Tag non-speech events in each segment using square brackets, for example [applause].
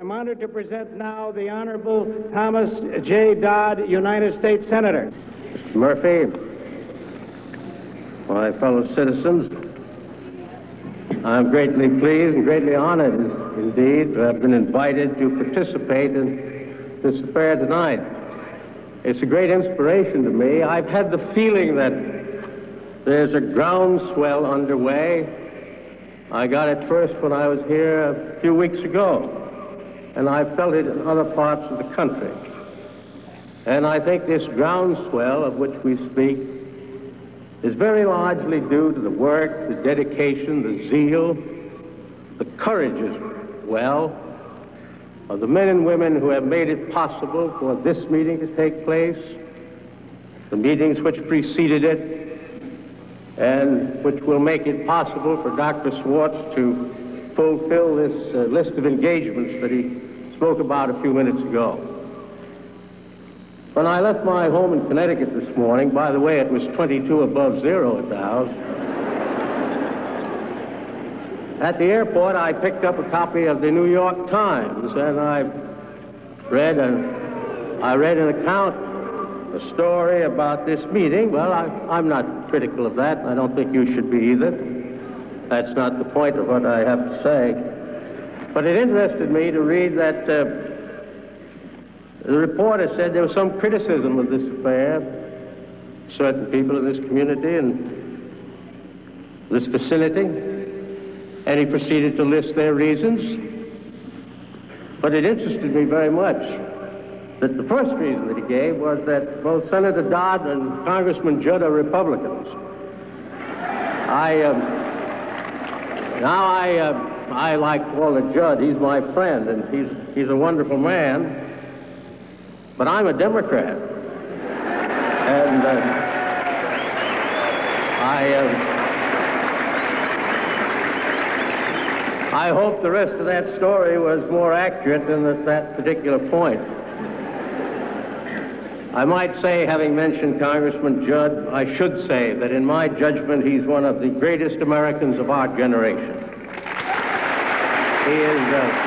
I'm honored to present now the Honorable Thomas J. Dodd, United States Senator. Mr. Murphy, my fellow citizens, I'm greatly pleased and greatly honored indeed to have been invited to participate in this affair tonight. It's a great inspiration to me. I've had the feeling that there's a groundswell underway. I got it first when I was here a few weeks ago and I've felt it in other parts of the country. And I think this groundswell of which we speak is very largely due to the work, the dedication, the zeal, the courage as well of the men and women who have made it possible for this meeting to take place, the meetings which preceded it, and which will make it possible for Dr. Schwarz to fulfill this uh, list of engagements that he spoke about a few minutes ago. When I left my home in Connecticut this morning, by the way, it was 22 above zero at the house. At the airport, I picked up a copy of the New York Times, and I read an, I read an account, a story about this meeting. Well, I, I'm not critical of that. I don't think you should be either. That's not the point of what I have to say. But it interested me to read that uh, the reporter said there was some criticism of this affair. Certain people in this community and this facility, And he proceeded to list their reasons. But it interested me very much that the first reason that he gave was that both Senator Dodd and Congressman Judd are Republicans. I. Um, now I, uh, I like Walter Judd. He's my friend, and he's he's a wonderful man. But I'm a Democrat, and uh, I. Uh, I hope the rest of that story was more accurate than at that particular point. I might say, having mentioned Congressman Judd, I should say that in my judgment, he's one of the greatest Americans of our generation. He is. Uh,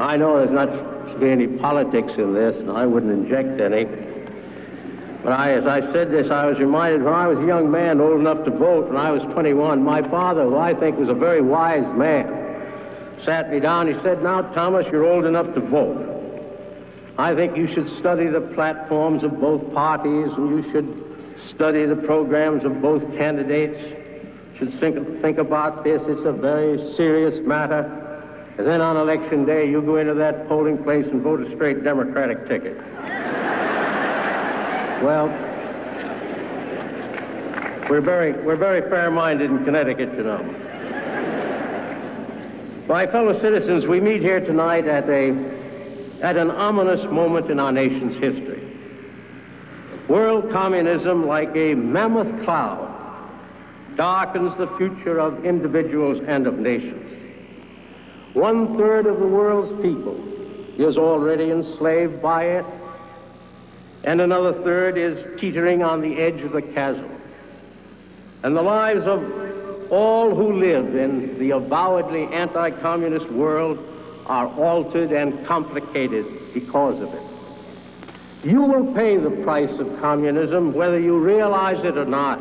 I know there's not to be any politics in this, and I wouldn't inject any. But I, as I said this, I was reminded when I was a young man, old enough to vote, when I was 21, my father, who I think was a very wise man, sat me down. He said, Now, Thomas, you're old enough to vote. I think you should study the platforms of both parties and you should study the programs of both candidates. You should think, think about this. It's a very serious matter. And then on election day, you go into that polling place and vote a straight Democratic ticket. [laughs] Well, we're very, we're very fair-minded in Connecticut, you know. My fellow citizens, we meet here tonight at, a, at an ominous moment in our nation's history. World communism, like a mammoth cloud, darkens the future of individuals and of nations. One third of the world's people is already enslaved by it, and another third is teetering on the edge of the chasm. And the lives of all who live in the avowedly anti-communist world are altered and complicated because of it. You will pay the price of communism whether you realize it or not.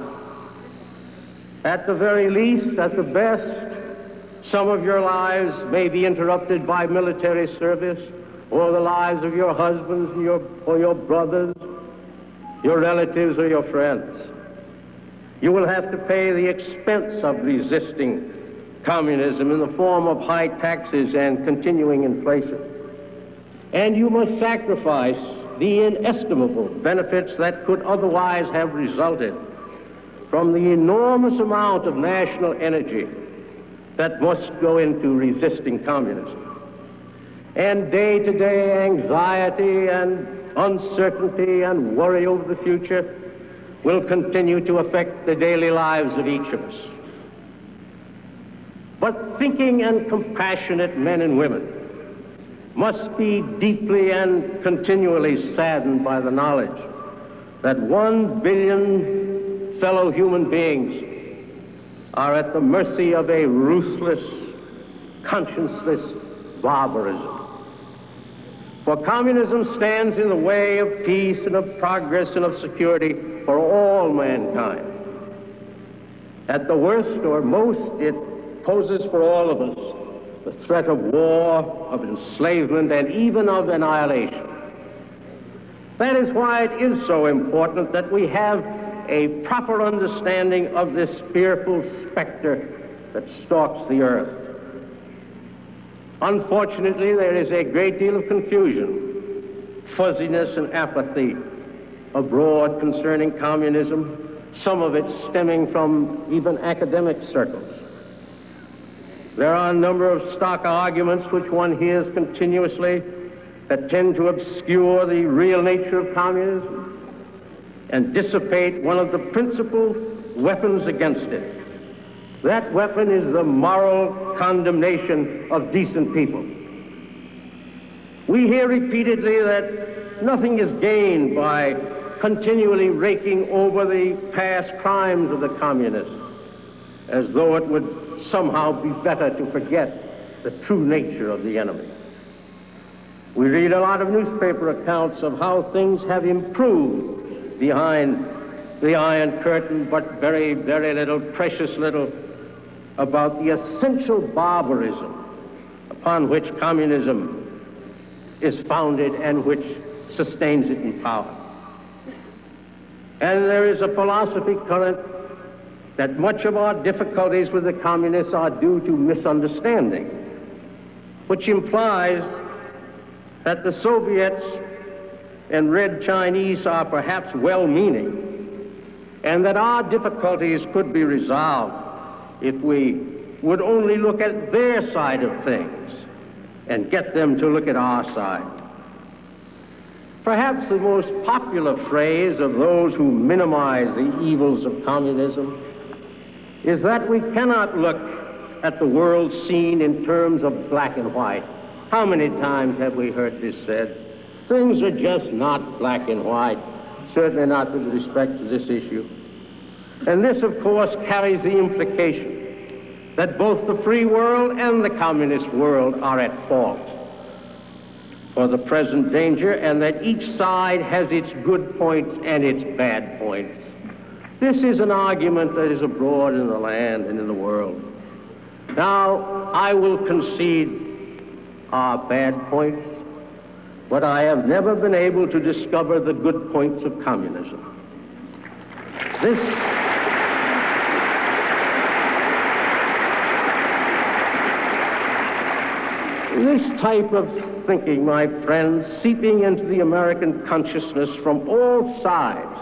At the very least, at the best, some of your lives may be interrupted by military service or the lives of your husbands your, or your brothers, your relatives or your friends. You will have to pay the expense of resisting communism in the form of high taxes and continuing inflation. And you must sacrifice the inestimable benefits that could otherwise have resulted from the enormous amount of national energy that must go into resisting communism. And day to day anxiety and uncertainty and worry over the future will continue to affect the daily lives of each of us. But thinking and compassionate men and women must be deeply and continually saddened by the knowledge that one billion fellow human beings are at the mercy of a ruthless, conscienceless barbarism. For communism stands in the way of peace and of progress and of security for all mankind. At the worst or most, it poses for all of us the threat of war, of enslavement, and even of annihilation. That is why it is so important that we have a proper understanding of this fearful specter that stalks the earth. Unfortunately, there is a great deal of confusion, fuzziness, and apathy abroad concerning communism, some of it stemming from even academic circles. There are a number of stock arguments which one hears continuously that tend to obscure the real nature of communism and dissipate one of the principal weapons against it. That weapon is the moral condemnation of decent people. We hear repeatedly that nothing is gained by continually raking over the past crimes of the communists, as though it would somehow be better to forget the true nature of the enemy. We read a lot of newspaper accounts of how things have improved behind the Iron Curtain, but very, very little, precious little, about the essential barbarism upon which communism is founded and which sustains it in power. And there is a philosophy current that much of our difficulties with the communists are due to misunderstanding, which implies that the Soviets and Red Chinese are perhaps well meaning, and that our difficulties could be resolved if we would only look at their side of things and get them to look at our side. Perhaps the most popular phrase of those who minimize the evils of communism is that we cannot look at the world seen in terms of black and white. How many times have we heard this said? Things are just not black and white, certainly not with respect to this issue. And this, of course, carries the implication that both the free world and the communist world are at fault for the present danger and that each side has its good points and its bad points. This is an argument that is abroad in the land and in the world. Now, I will concede our bad points, but I have never been able to discover the good points of communism. This. This type of thinking, my friends, seeping into the American consciousness from all sides,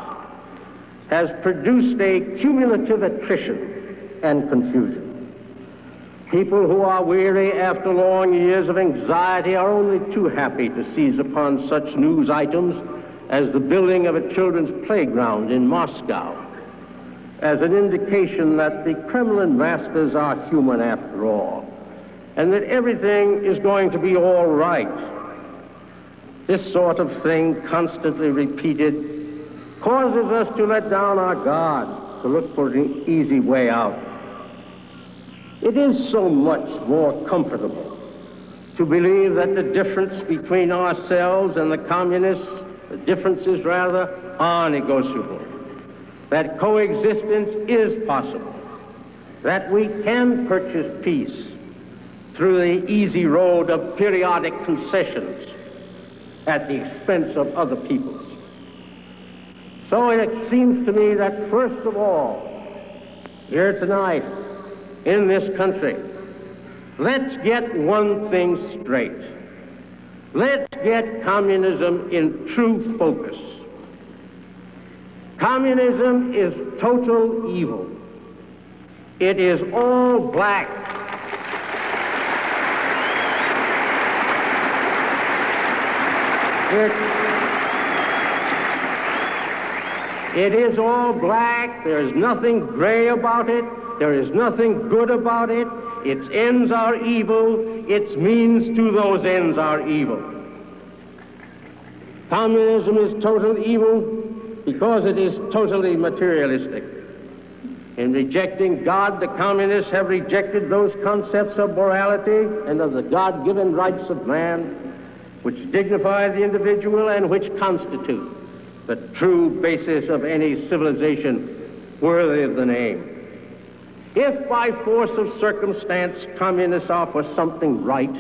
has produced a cumulative attrition and confusion. People who are weary after long years of anxiety are only too happy to seize upon such news items as the building of a children's playground in Moscow as an indication that the Kremlin masters are human after all and that everything is going to be all right. This sort of thing, constantly repeated, causes us to let down our guard, to look for an easy way out. It is so much more comfortable to believe that the difference between ourselves and the communists, the differences rather, are negotiable, that coexistence is possible, that we can purchase peace through the easy road of periodic concessions at the expense of other peoples. So it seems to me that first of all, here tonight, in this country, let's get one thing straight. Let's get communism in true focus. Communism is total evil. It is all black It, it is all black. There is nothing gray about it. There is nothing good about it. Its ends are evil. Its means to those ends are evil. Communism is total evil because it is totally materialistic. In rejecting God, the communists have rejected those concepts of morality and of the God given rights of man which dignify the individual and which constitute the true basis of any civilization worthy of the name. If by force of circumstance communists offer something right,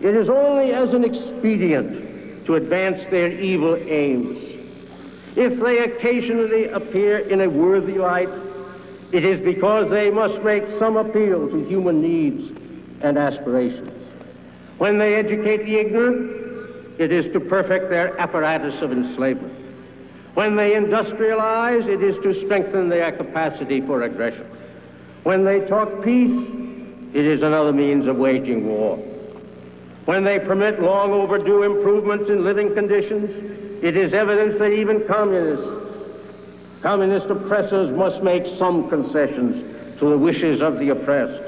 it is only as an expedient to advance their evil aims. If they occasionally appear in a worthy light, it is because they must make some appeal to human needs and aspirations. When they educate the ignorant, it is to perfect their apparatus of enslavement. When they industrialize, it is to strengthen their capacity for aggression. When they talk peace, it is another means of waging war. When they permit long overdue improvements in living conditions, it is evidence that even communists Communist oppressors must make some concessions to the wishes of the oppressed.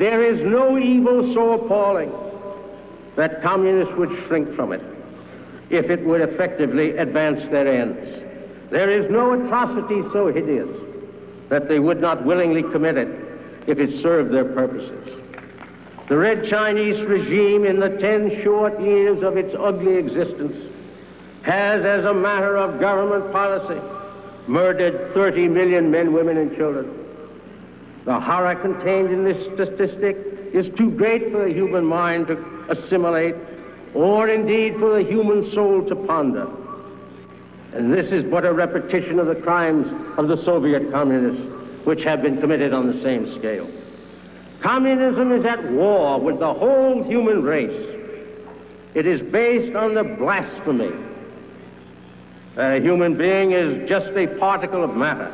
There is no evil so appalling that communists would shrink from it if it would effectively advance their ends. There is no atrocity so hideous that they would not willingly commit it if it served their purposes. The Red Chinese regime, in the ten short years of its ugly existence, has, as a matter of government policy, murdered 30 million men, women, and children. The horror contained in this statistic is too great for the human mind to assimilate, or indeed for the human soul to ponder. And this is but a repetition of the crimes of the Soviet communists, which have been committed on the same scale. Communism is at war with the whole human race. It is based on the blasphemy that a human being is just a particle of matter,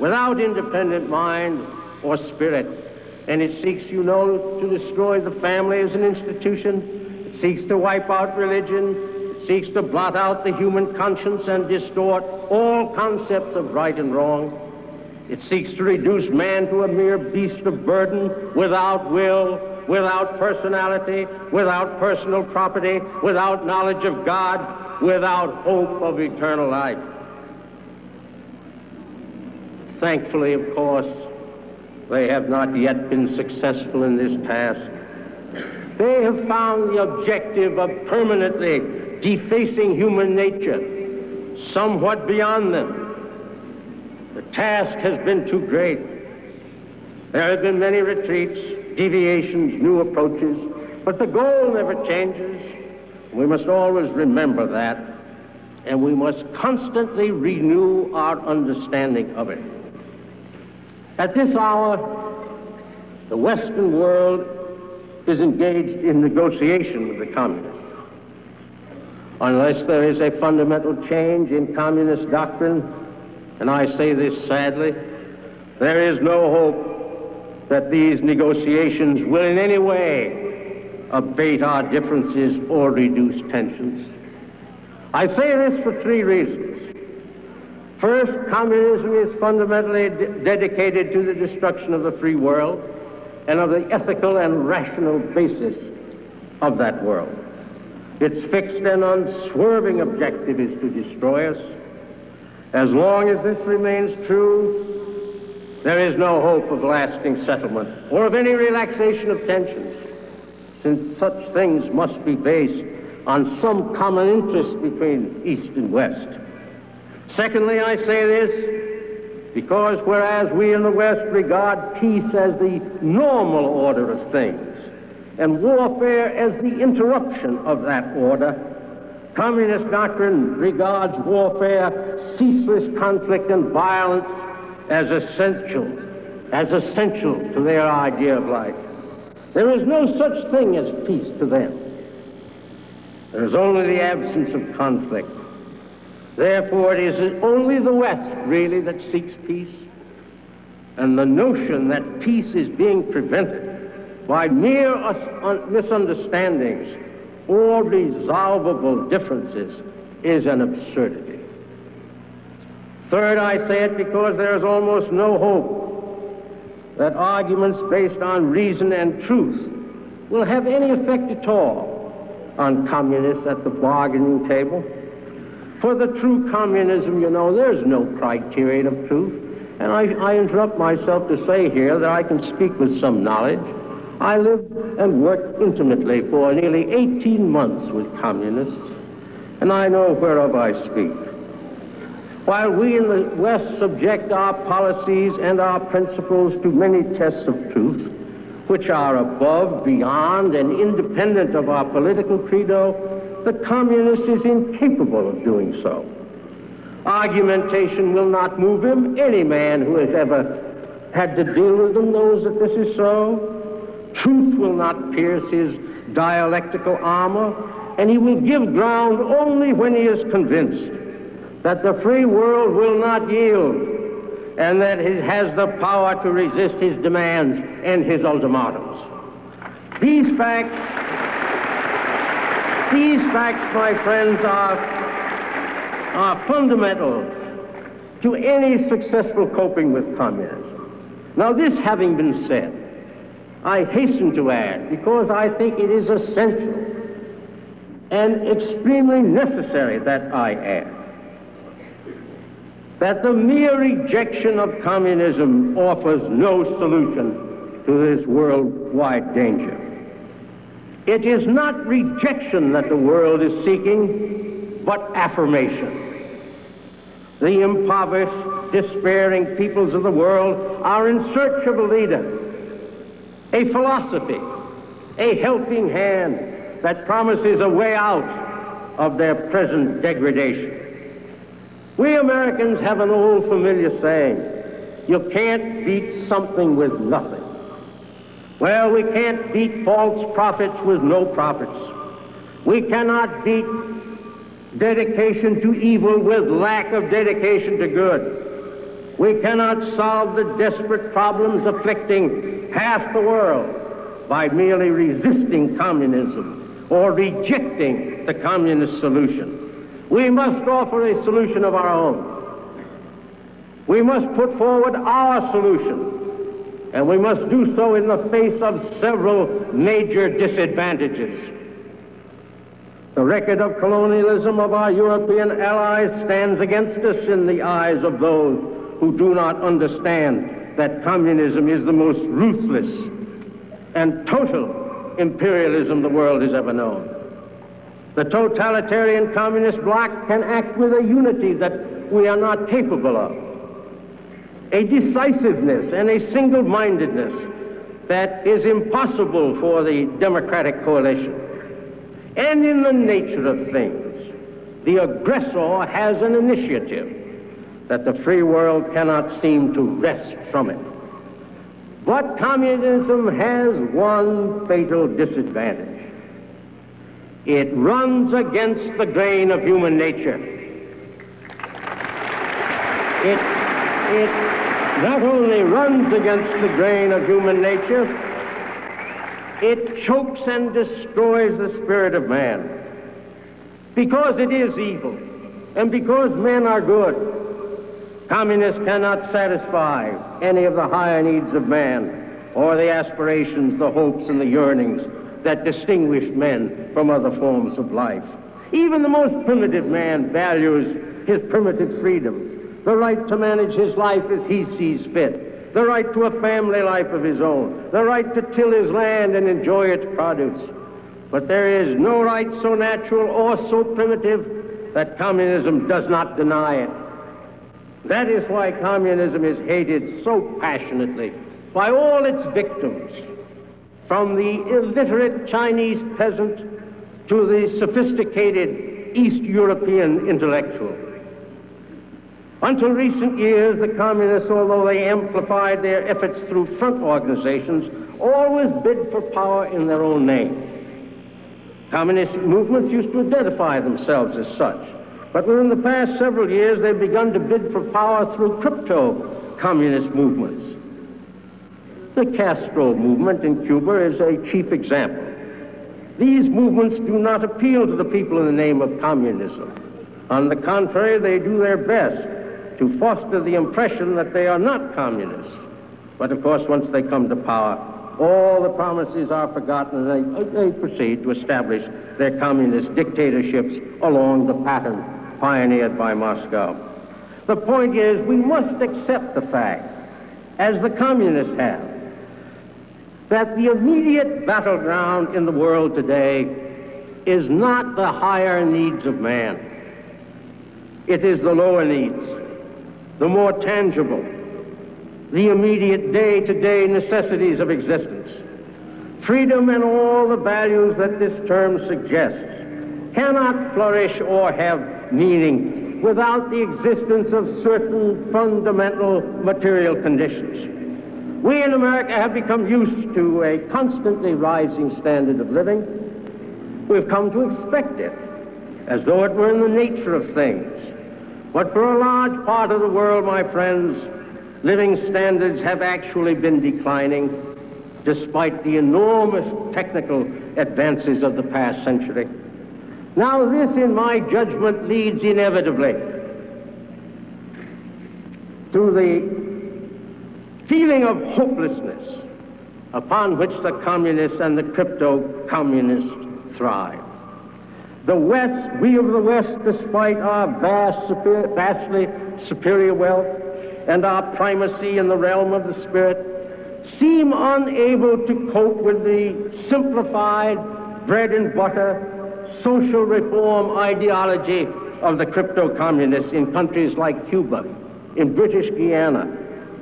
without independent mind or spirit. And it seeks, you know, to destroy the family as an institution. It seeks to wipe out religion. It seeks to blot out the human conscience and distort all concepts of right and wrong. It seeks to reduce man to a mere beast of burden without will, without personality, without personal property, without knowledge of God, without hope of eternal life. Thankfully, of course, they have not yet been successful in this task. They have found the objective of permanently defacing human nature somewhat beyond them. The task has been too great. There have been many retreats, deviations, new approaches, but the goal never changes. We must always remember that, and we must constantly renew our understanding of it. At this hour, the Western world is engaged in negotiation with the communists. Unless there is a fundamental change in communist doctrine, and I say this sadly, there is no hope that these negotiations will in any way abate our differences or reduce tensions. I say this for three reasons. First, communism is fundamentally de- dedicated to the destruction of the free world and of the ethical and rational basis of that world. Its fixed and unswerving objective is to destroy us. As long as this remains true, there is no hope of lasting settlement or of any relaxation of tensions since such things must be based on some common interest between East and West. Secondly, I say this because whereas we in the West regard peace as the normal order of things and warfare as the interruption of that order, communist doctrine regards warfare, ceaseless conflict, and violence as essential, as essential to their idea of life. There is no such thing as peace to them. There is only the absence of conflict. Therefore, it is only the West, really, that seeks peace. And the notion that peace is being prevented by mere uh, misunderstandings or resolvable differences is an absurdity. Third, I say it because there is almost no hope that arguments based on reason and truth will have any effect at all on communists at the bargaining table. For the true communism, you know, there's no criterion of truth. And I, I interrupt myself to say here that I can speak with some knowledge. I lived and worked intimately for nearly 18 months with communists, and I know whereof I speak. While we in the West subject our policies and our principles to many tests of truth, which are above, beyond, and independent of our political credo, the communist is incapable of doing so. Argumentation will not move him. Any man who has ever had to deal with them knows that this is so. Truth will not pierce his dialectical armor, and he will give ground only when he is convinced that the free world will not yield and that it has the power to resist his demands and his ultimatums. These facts, these facts, my friends, are, are fundamental to any successful coping with communism. Now, this having been said, I hasten to add, because I think it is essential and extremely necessary that I add, that the mere rejection of communism offers no solution to this worldwide danger. It is not rejection that the world is seeking, but affirmation. The impoverished, despairing peoples of the world are in search of a leader, a philosophy, a helping hand that promises a way out of their present degradation. We Americans have an old familiar saying, you can't beat something with nothing. Well, we can't beat false prophets with no prophets. We cannot beat dedication to evil with lack of dedication to good. We cannot solve the desperate problems afflicting half the world by merely resisting communism or rejecting the communist solution. We must offer a solution of our own. We must put forward our solution, and we must do so in the face of several major disadvantages. The record of colonialism of our European allies stands against us in the eyes of those who do not understand that communism is the most ruthless and total imperialism the world has ever known. The totalitarian communist bloc can act with a unity that we are not capable of, a decisiveness and a single mindedness that is impossible for the democratic coalition. And in the nature of things, the aggressor has an initiative that the free world cannot seem to wrest from it. But communism has one fatal disadvantage. It runs against the grain of human nature. It, it not only runs against the grain of human nature, it chokes and destroys the spirit of man. Because it is evil, and because men are good, communists cannot satisfy any of the higher needs of man, or the aspirations, the hopes, and the yearnings that distinguish men from other forms of life. Even the most primitive man values his primitive freedoms, the right to manage his life as he sees fit, the right to a family life of his own, the right to till his land and enjoy its produce. But there is no right so natural or so primitive that communism does not deny it. That is why communism is hated so passionately by all its victims from the illiterate Chinese peasant to the sophisticated East European intellectual. Until recent years, the communists, although they amplified their efforts through front organizations, always bid for power in their own name. Communist movements used to identify themselves as such. But within the past several years, they've begun to bid for power through crypto communist movements. The Castro movement in Cuba is a chief example. These movements do not appeal to the people in the name of communism. On the contrary, they do their best to foster the impression that they are not communists. But of course, once they come to power, all the promises are forgotten and they, they proceed to establish their communist dictatorships along the pattern pioneered by Moscow. The point is, we must accept the fact, as the communists have, that the immediate battleground in the world today is not the higher needs of man. It is the lower needs, the more tangible, the immediate day-to-day necessities of existence. Freedom and all the values that this term suggests cannot flourish or have meaning without the existence of certain fundamental material conditions. We in America have become used to a constantly rising standard of living. We've come to expect it, as though it were in the nature of things. But for a large part of the world, my friends, living standards have actually been declining despite the enormous technical advances of the past century. Now, this, in my judgment, leads inevitably to the feeling of hopelessness upon which the communists and the crypto-communists thrive. The West, we of the West, despite our vast, superior, vastly superior wealth and our primacy in the realm of the spirit, seem unable to cope with the simplified bread and butter social reform ideology of the crypto-communists in countries like Cuba, in British Guiana,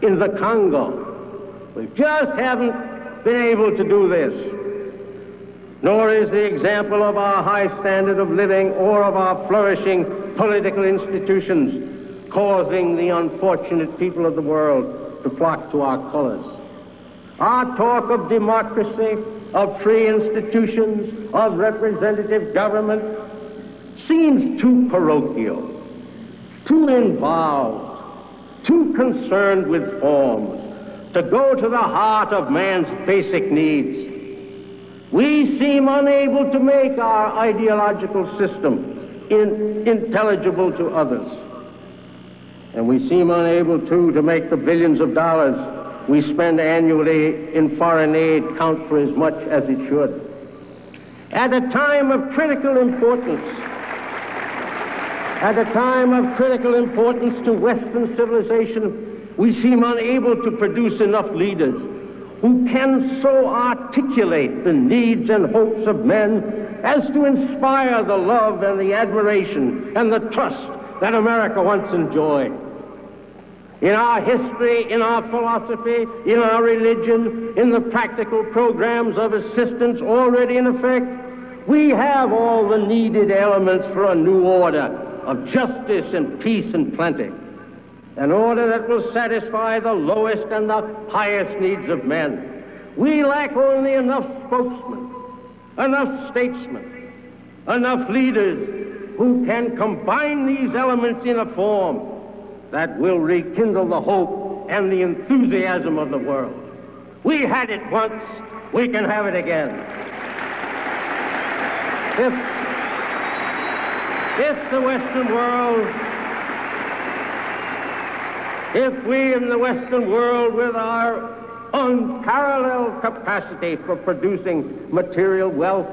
in the Congo. We just haven't been able to do this. Nor is the example of our high standard of living or of our flourishing political institutions causing the unfortunate people of the world to flock to our colors. Our talk of democracy, of free institutions, of representative government seems too parochial, too involved, too concerned with forms to go to the heart of man's basic needs. We seem unable to make our ideological system in, intelligible to others. And we seem unable, too, to make the billions of dollars we spend annually in foreign aid count for as much as it should. At a time of critical importance, at a time of critical importance to Western civilization, we seem unable to produce enough leaders who can so articulate the needs and hopes of men as to inspire the love and the admiration and the trust that America once enjoyed. In our history, in our philosophy, in our religion, in the practical programs of assistance already in effect, we have all the needed elements for a new order of justice and peace and plenty. An order that will satisfy the lowest and the highest needs of men. We lack only enough spokesmen, enough statesmen, enough leaders who can combine these elements in a form that will rekindle the hope and the enthusiasm of the world. We had it once, we can have it again. If, if the Western world, if we in the Western world, with our unparalleled capacity for producing material wealth,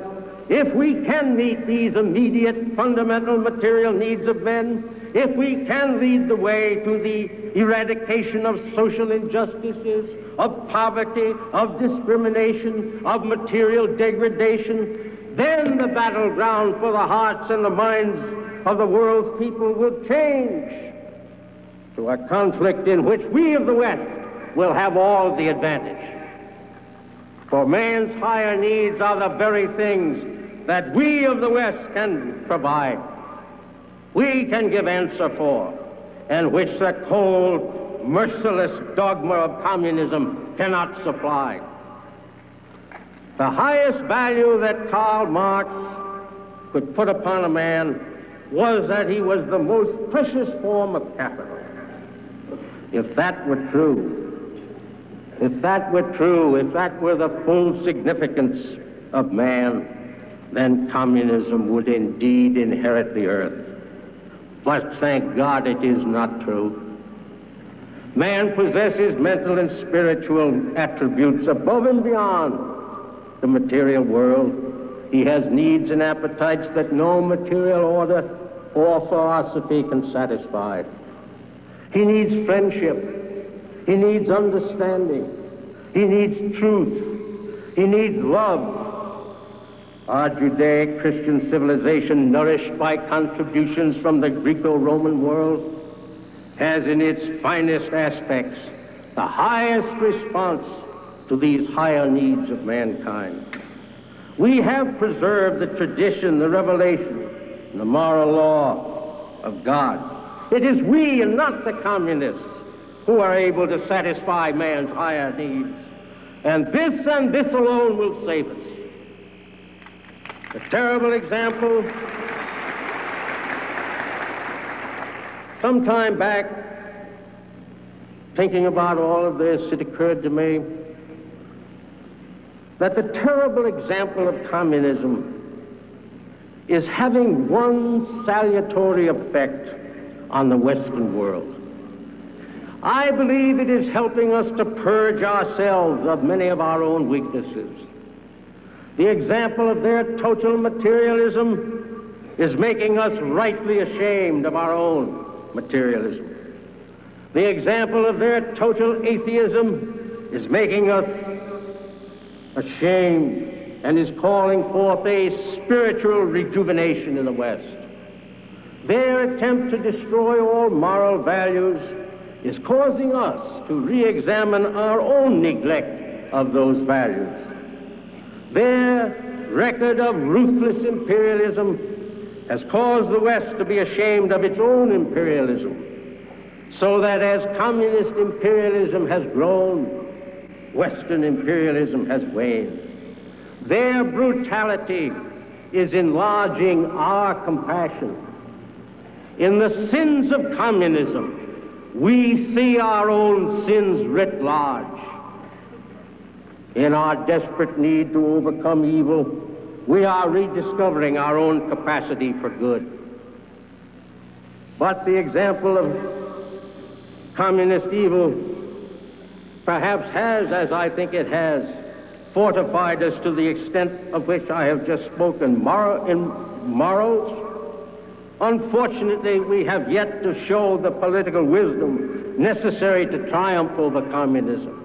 if we can meet these immediate fundamental material needs of men, if we can lead the way to the eradication of social injustices, of poverty, of discrimination, of material degradation, then the battleground for the hearts and the minds of the world's people will change to a conflict in which we of the West will have all the advantage. For man's higher needs are the very things that we of the West can provide we can give answer for, and which the cold, merciless dogma of communism cannot supply. The highest value that Karl Marx could put upon a man was that he was the most precious form of capital. If that were true, if that were true, if that were the full significance of man, then communism would indeed inherit the earth. But thank God it is not true. Man possesses mental and spiritual attributes above and beyond the material world. He has needs and appetites that no material order or philosophy can satisfy. He needs friendship. He needs understanding. He needs truth. He needs love. Our Judaic Christian civilization, nourished by contributions from the Greco Roman world, has in its finest aspects the highest response to these higher needs of mankind. We have preserved the tradition, the revelation, and the moral law of God. It is we and not the communists who are able to satisfy man's higher needs. And this and this alone will save us. A terrible example. Some time back, thinking about all of this, it occurred to me that the terrible example of communism is having one salutary effect on the Western world. I believe it is helping us to purge ourselves of many of our own weaknesses. The example of their total materialism is making us rightly ashamed of our own materialism. The example of their total atheism is making us ashamed and is calling forth a spiritual rejuvenation in the West. Their attempt to destroy all moral values is causing us to re-examine our own neglect of those values. Their record of ruthless imperialism has caused the West to be ashamed of its own imperialism, so that as communist imperialism has grown, Western imperialism has waned. Their brutality is enlarging our compassion. In the sins of communism, we see our own sins writ large. In our desperate need to overcome evil, we are rediscovering our own capacity for good. But the example of communist evil perhaps has, as I think it has, fortified us to the extent of which I have just spoken. Mor- in morals, unfortunately, we have yet to show the political wisdom necessary to triumph over communism.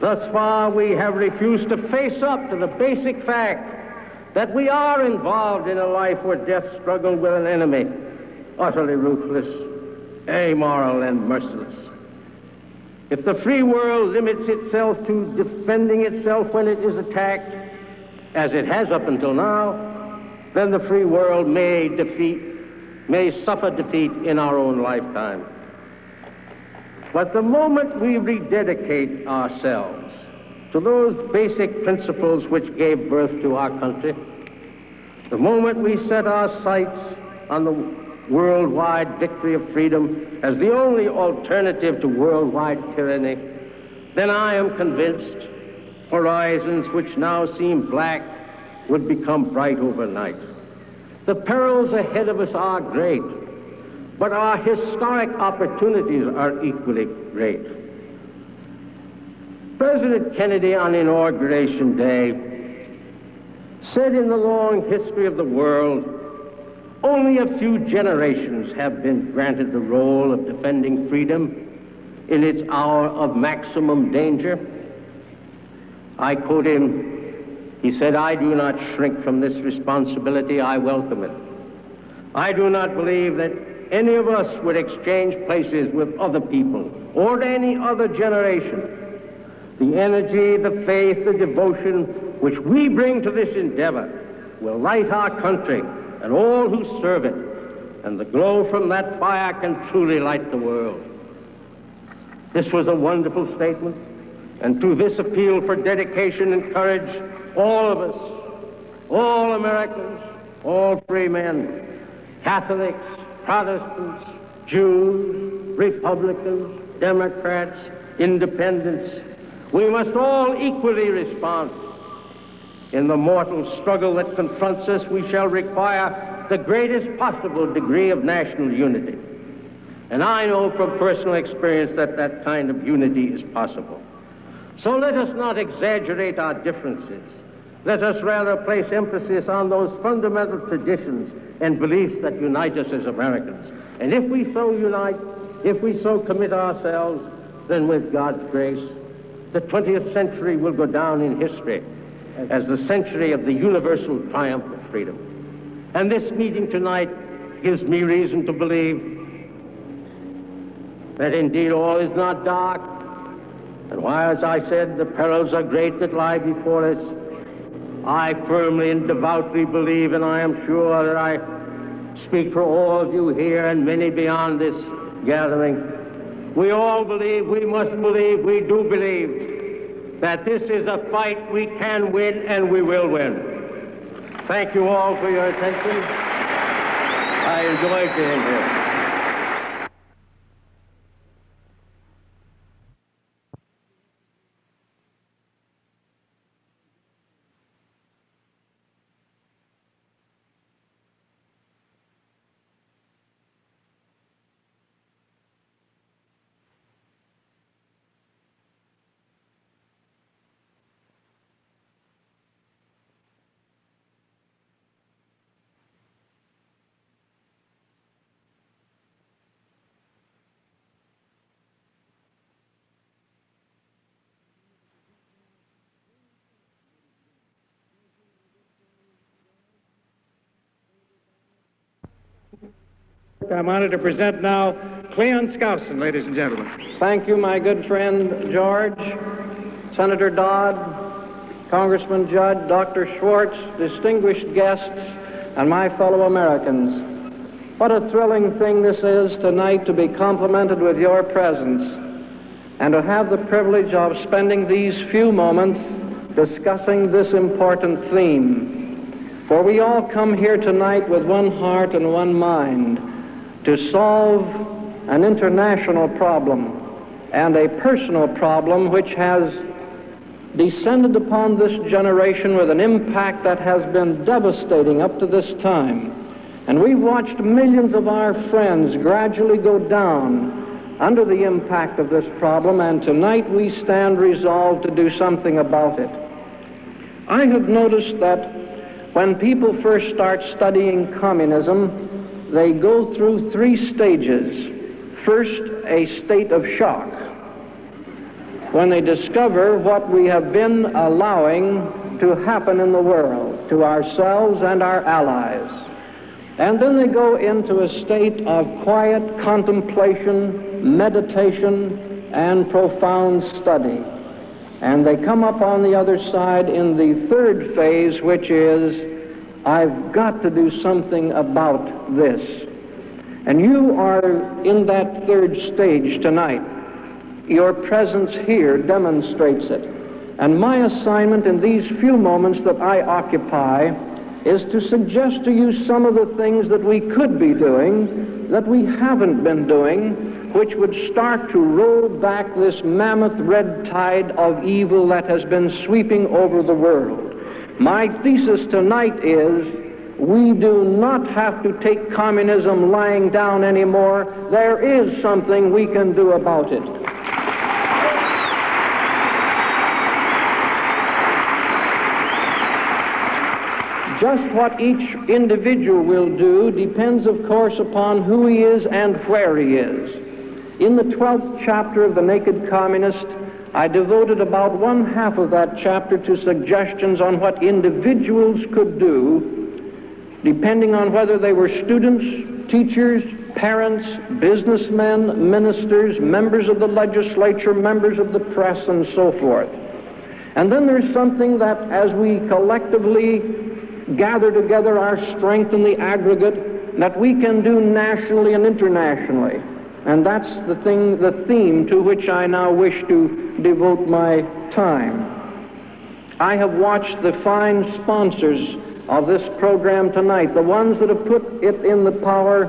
Thus far, we have refused to face up to the basic fact that we are involved in a life or death struggle with an enemy, utterly ruthless, amoral, and merciless. If the free world limits itself to defending itself when it is attacked, as it has up until now, then the free world may defeat, may suffer defeat in our own lifetime. But the moment we rededicate ourselves to those basic principles which gave birth to our country, the moment we set our sights on the worldwide victory of freedom as the only alternative to worldwide tyranny, then I am convinced horizons which now seem black would become bright overnight. The perils ahead of us are great. But our historic opportunities are equally great. President Kennedy on Inauguration Day said in the long history of the world, only a few generations have been granted the role of defending freedom in its hour of maximum danger. I quote him, he said, I do not shrink from this responsibility, I welcome it. I do not believe that any of us would exchange places with other people or any other generation. The energy, the faith, the devotion which we bring to this endeavor will light our country and all who serve it, and the glow from that fire can truly light the world. This was a wonderful statement, and to this appeal for dedication and courage, all of us, all Americans, all free men, Catholics, Protestants, Jews, Republicans, Democrats, Independents, we must all equally respond. In the mortal struggle that confronts us, we shall require the greatest possible degree of national unity. And I know from personal experience that that kind of unity is possible. So let us not exaggerate our differences. Let us rather place emphasis on those fundamental traditions and beliefs that unite us as Americans. And if we so unite, if we so commit ourselves, then with God's grace, the 20th century will go down in history as the century of the universal triumph of freedom. And this meeting tonight gives me reason to believe that indeed all is not dark. And while, as I said, the perils are great that lie before us, I firmly and devoutly believe, and I am sure that I speak for all of you here and many beyond this gathering. We all believe, we must believe, we do believe that this is a fight we can win and we will win. Thank you all for your attention. I enjoyed being here. I'm honored to present now Cleon Skousen, ladies and gentlemen. Thank you, my good friend George, Senator Dodd, Congressman Judd, Dr. Schwarz, distinguished guests, and my fellow Americans. What a thrilling thing this is tonight to be complimented with your presence and to have the privilege of spending these few moments discussing this important theme. For we all come here tonight with one heart and one mind to solve an international problem and a personal problem which has descended upon this generation with an impact that has been devastating up to this time. And we've watched millions of our friends gradually go down under the impact of this problem, and tonight we stand resolved to do something about it. I have noticed that when people first start studying communism, they go through three stages. First, a state of shock, when they discover what we have been allowing to happen in the world, to ourselves and our allies. And then they go into a state of quiet contemplation, meditation, and profound study. And they come up on the other side in the third phase, which is I've got to do something about this. And you are in that third stage tonight. Your presence here demonstrates it. And my assignment in these few moments that I occupy is to suggest to you some of the things that we could be doing that we haven't been doing, which would start to roll back this mammoth red tide of evil that has been sweeping over the world. My thesis tonight is we do not have to take communism lying down anymore. There is something we can do about it. Just what each individual will do depends, of course, upon who he is and where he is. In the 12th chapter of The Naked Communist, I devoted about one half of that chapter to suggestions on what individuals could do, depending on whether they were students, teachers, parents, businessmen, ministers, members of the legislature, members of the press, and so forth. And then there's something that as we collectively gather together our strength in the aggregate, that we can do nationally and internationally. And that's the thing, the theme to which I now wish to devote my time. I have watched the fine sponsors of this program tonight, the ones that have put it in the power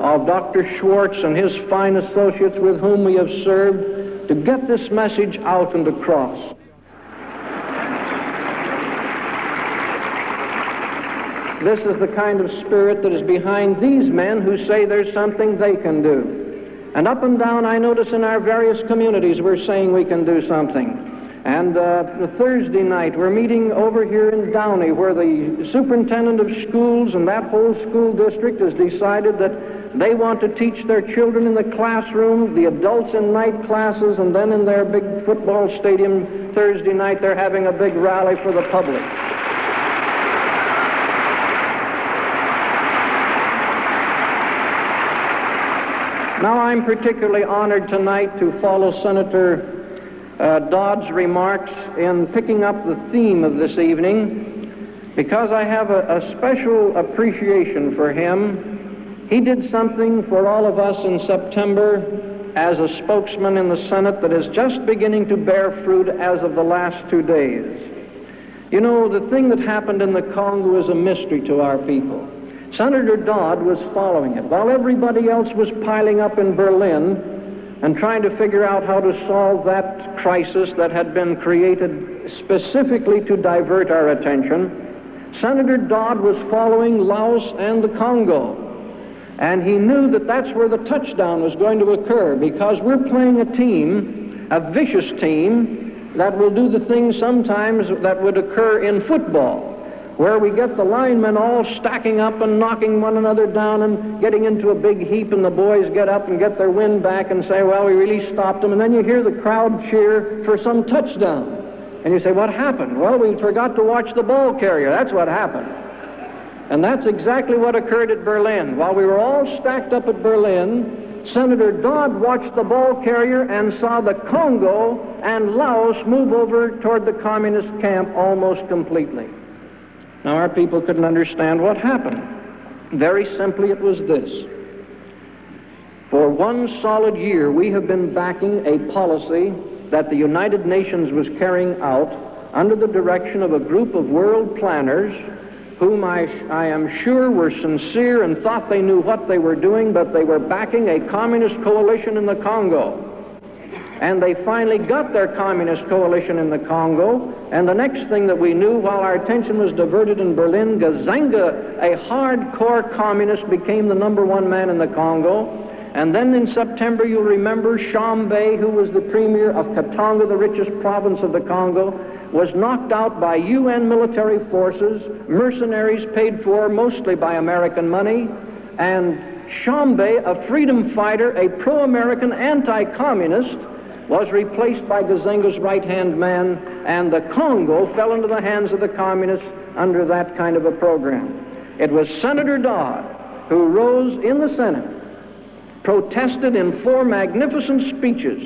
of Dr. Schwarz and his fine associates with whom we have served to get this message out and across. This is the kind of spirit that is behind these men who say there's something they can do. And up and down, I notice in our various communities, we're saying we can do something. And uh, Thursday night, we're meeting over here in Downey, where the superintendent of schools and that whole school district has decided that They want to teach their children in the classroom, the adults in night classes, and then in their big football stadium Thursday night, they're having a big rally for the public. Now, I'm particularly honored tonight to follow Senator uh, Dodd's remarks in picking up the theme of this evening because I have a, a special appreciation for him. He did something for all of us in September as a spokesman in the Senate that is just beginning to bear fruit as of the last two days. You know, the thing that happened in the Congo is a mystery to our people. Senator Dodd was following it. While everybody else was piling up in Berlin and trying to figure out how to solve that crisis that had been created specifically to divert our attention, Senator Dodd was following Laos and the Congo. And he knew that that's where the touchdown was going to occur because we're playing a team, a vicious team, that will do the things sometimes that would occur in football, where we get the linemen all stacking up and knocking one another down and getting into a big heap, and the boys get up and get their wind back and say, Well, we really stopped them. And then you hear the crowd cheer for some touchdown. And you say, What happened? Well, we forgot to watch the ball carrier. That's what happened. And that's exactly what occurred at Berlin. While we were all stacked up at Berlin, Senator Dodd watched the ball carrier and saw the Congo and Laos move over toward the communist camp almost completely. Now, our people couldn't understand what happened. Very simply, it was this. For one solid year, we have been backing a policy that the United Nations was carrying out under the direction of a group of world planners whom I, I am sure were sincere and thought they knew what they were doing, but they were backing a communist coalition in the Congo. And they finally got their communist coalition in the Congo, and the next thing that we knew, while our attention was diverted in Berlin, Gizenga, a hardcore communist, became the number one man in the Congo. And then in September, you'll remember Tshombe, who was the premier of Katanga, the richest province of the Congo, was knocked out by UN military forces, mercenaries paid for mostly by American money, and Tshombe, a freedom fighter, a pro-American anti-communist, was replaced by Gizenga's right-hand man, and the Congo fell into the hands of the communists under that kind of a program. It was Senator Dodd who rose in the Senate, protested in four magnificent speeches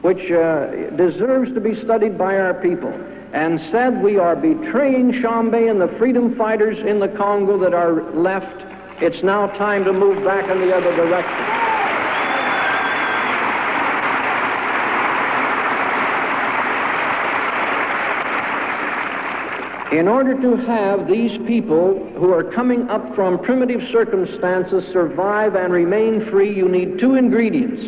which uh, deserves to be studied by our people, and said, We are betraying Tshombe and the freedom fighters in the Congo that are left. It's now time to move back in the other direction. In order to have these people who are coming up from primitive circumstances survive and remain free, you need two ingredients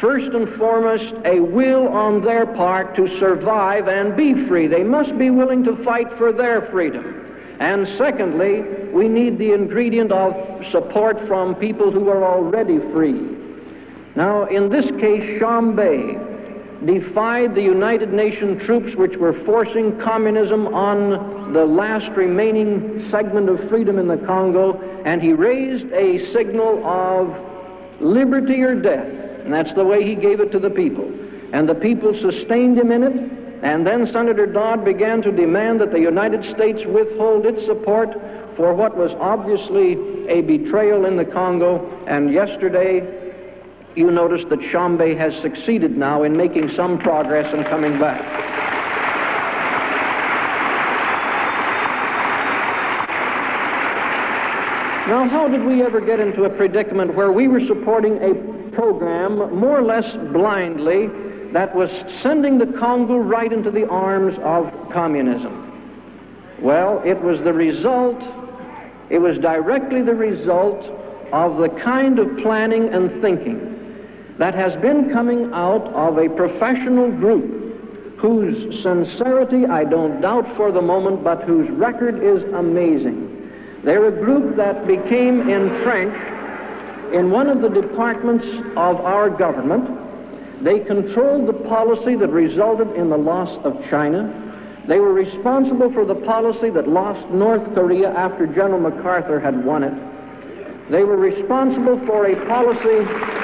first and foremost, a will on their part to survive and be free. They must be willing to fight for their freedom. And secondly, we need the ingredient of support from people who are already free. Now, in this case, Tshombe defied the United Nations troops which were forcing communism on the last remaining segment of freedom in the Congo, and he raised a signal of liberty or death. And that's the way he gave it to the people. And the people sustained him in it. And then Senator Dodd began to demand that the United States withhold its support for what was obviously a betrayal in the Congo. And yesterday, you notice that Tshombe has succeeded now in making some progress and coming back. Now, how did we ever get into a predicament where we were supporting a program, more or less blindly, that was sending the Congo right into the arms of communism. Well, it was the result, it was directly the result of the kind of planning and thinking that has been coming out of a professional group whose sincerity I don't doubt for the moment, but whose record is amazing. They're a group that became entrenched in one of the departments of our government. They controlled the policy that resulted in the loss of China. They were responsible for the policy that lost North Korea after General MacArthur had won it. They were responsible for a policy.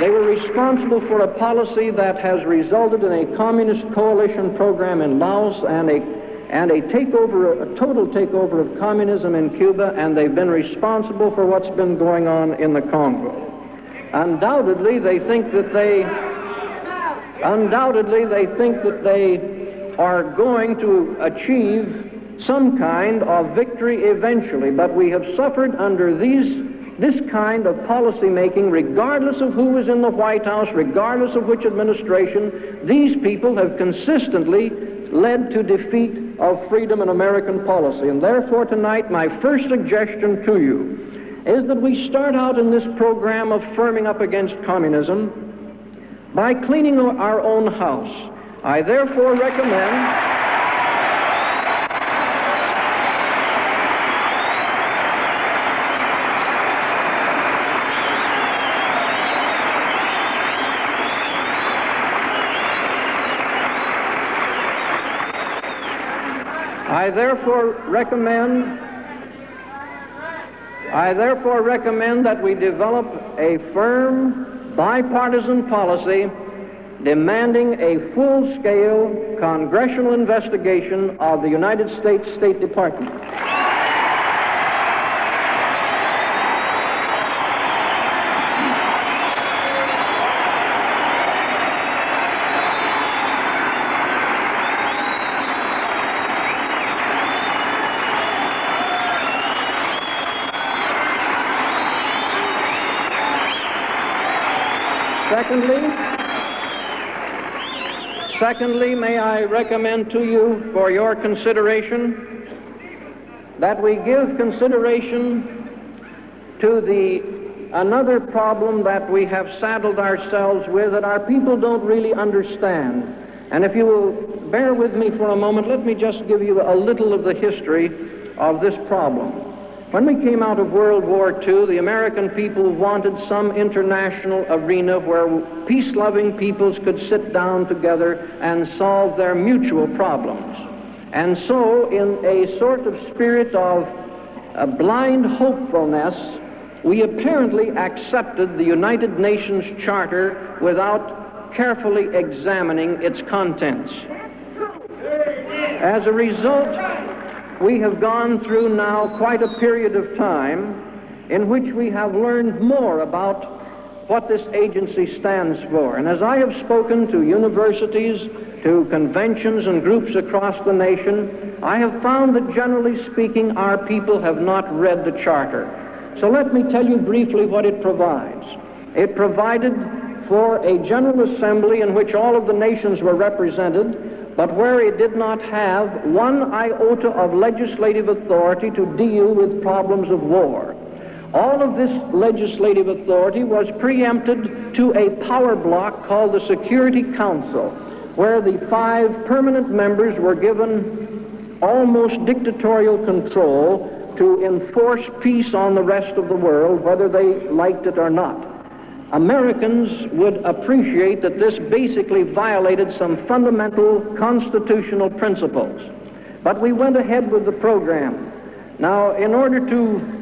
They were responsible for a policy that has resulted in a communist coalition program in Laos and a and a takeover, a total takeover of communism in Cuba, and they've been responsible for what's been going on in the Congo. Undoubtedly, they think that they undoubtedly they think that they are going to achieve some kind of victory eventually, but we have suffered under these this kind of policy making, regardless of who is in the White House, regardless of which administration, these people have consistently led to defeat of freedom in American policy. And therefore, tonight, my first suggestion to you is that we start out in this program of firming up against communism by cleaning our own house. I therefore recommend. I therefore recommend I therefore recommend that we develop a firm bipartisan policy demanding a full-scale congressional investigation of the United States State Department. Secondly, secondly, may I recommend to you for your consideration that we give consideration to the another problem that we have saddled ourselves with that our people don't really understand. And if you will bear with me for a moment, let me just give you a little of the history of this problem. When we came out of World War II, the American people wanted some international arena where peace-loving peoples could sit down together and solve their mutual problems. And so, in a sort of spirit of a blind hopefulness, we apparently accepted the United Nations Charter without carefully examining its contents. As a result, we have gone through now quite a period of time in which we have learned more about what this agency stands for. And as I have spoken to universities, to conventions and groups across the nation, I have found that generally speaking, our people have not read the Charter. So let me tell you briefly what it provides. It provided for a General Assembly in which all of the nations were represented, but where it did not have one iota of legislative authority to deal with problems of war. All of this legislative authority was preempted to a power block called the Security Council, where the five permanent members were given almost dictatorial control to enforce peace on the rest of the world, whether they liked it or not. Americans would appreciate that this basically violated some fundamental constitutional principles. But we went ahead with the program. Now, in order to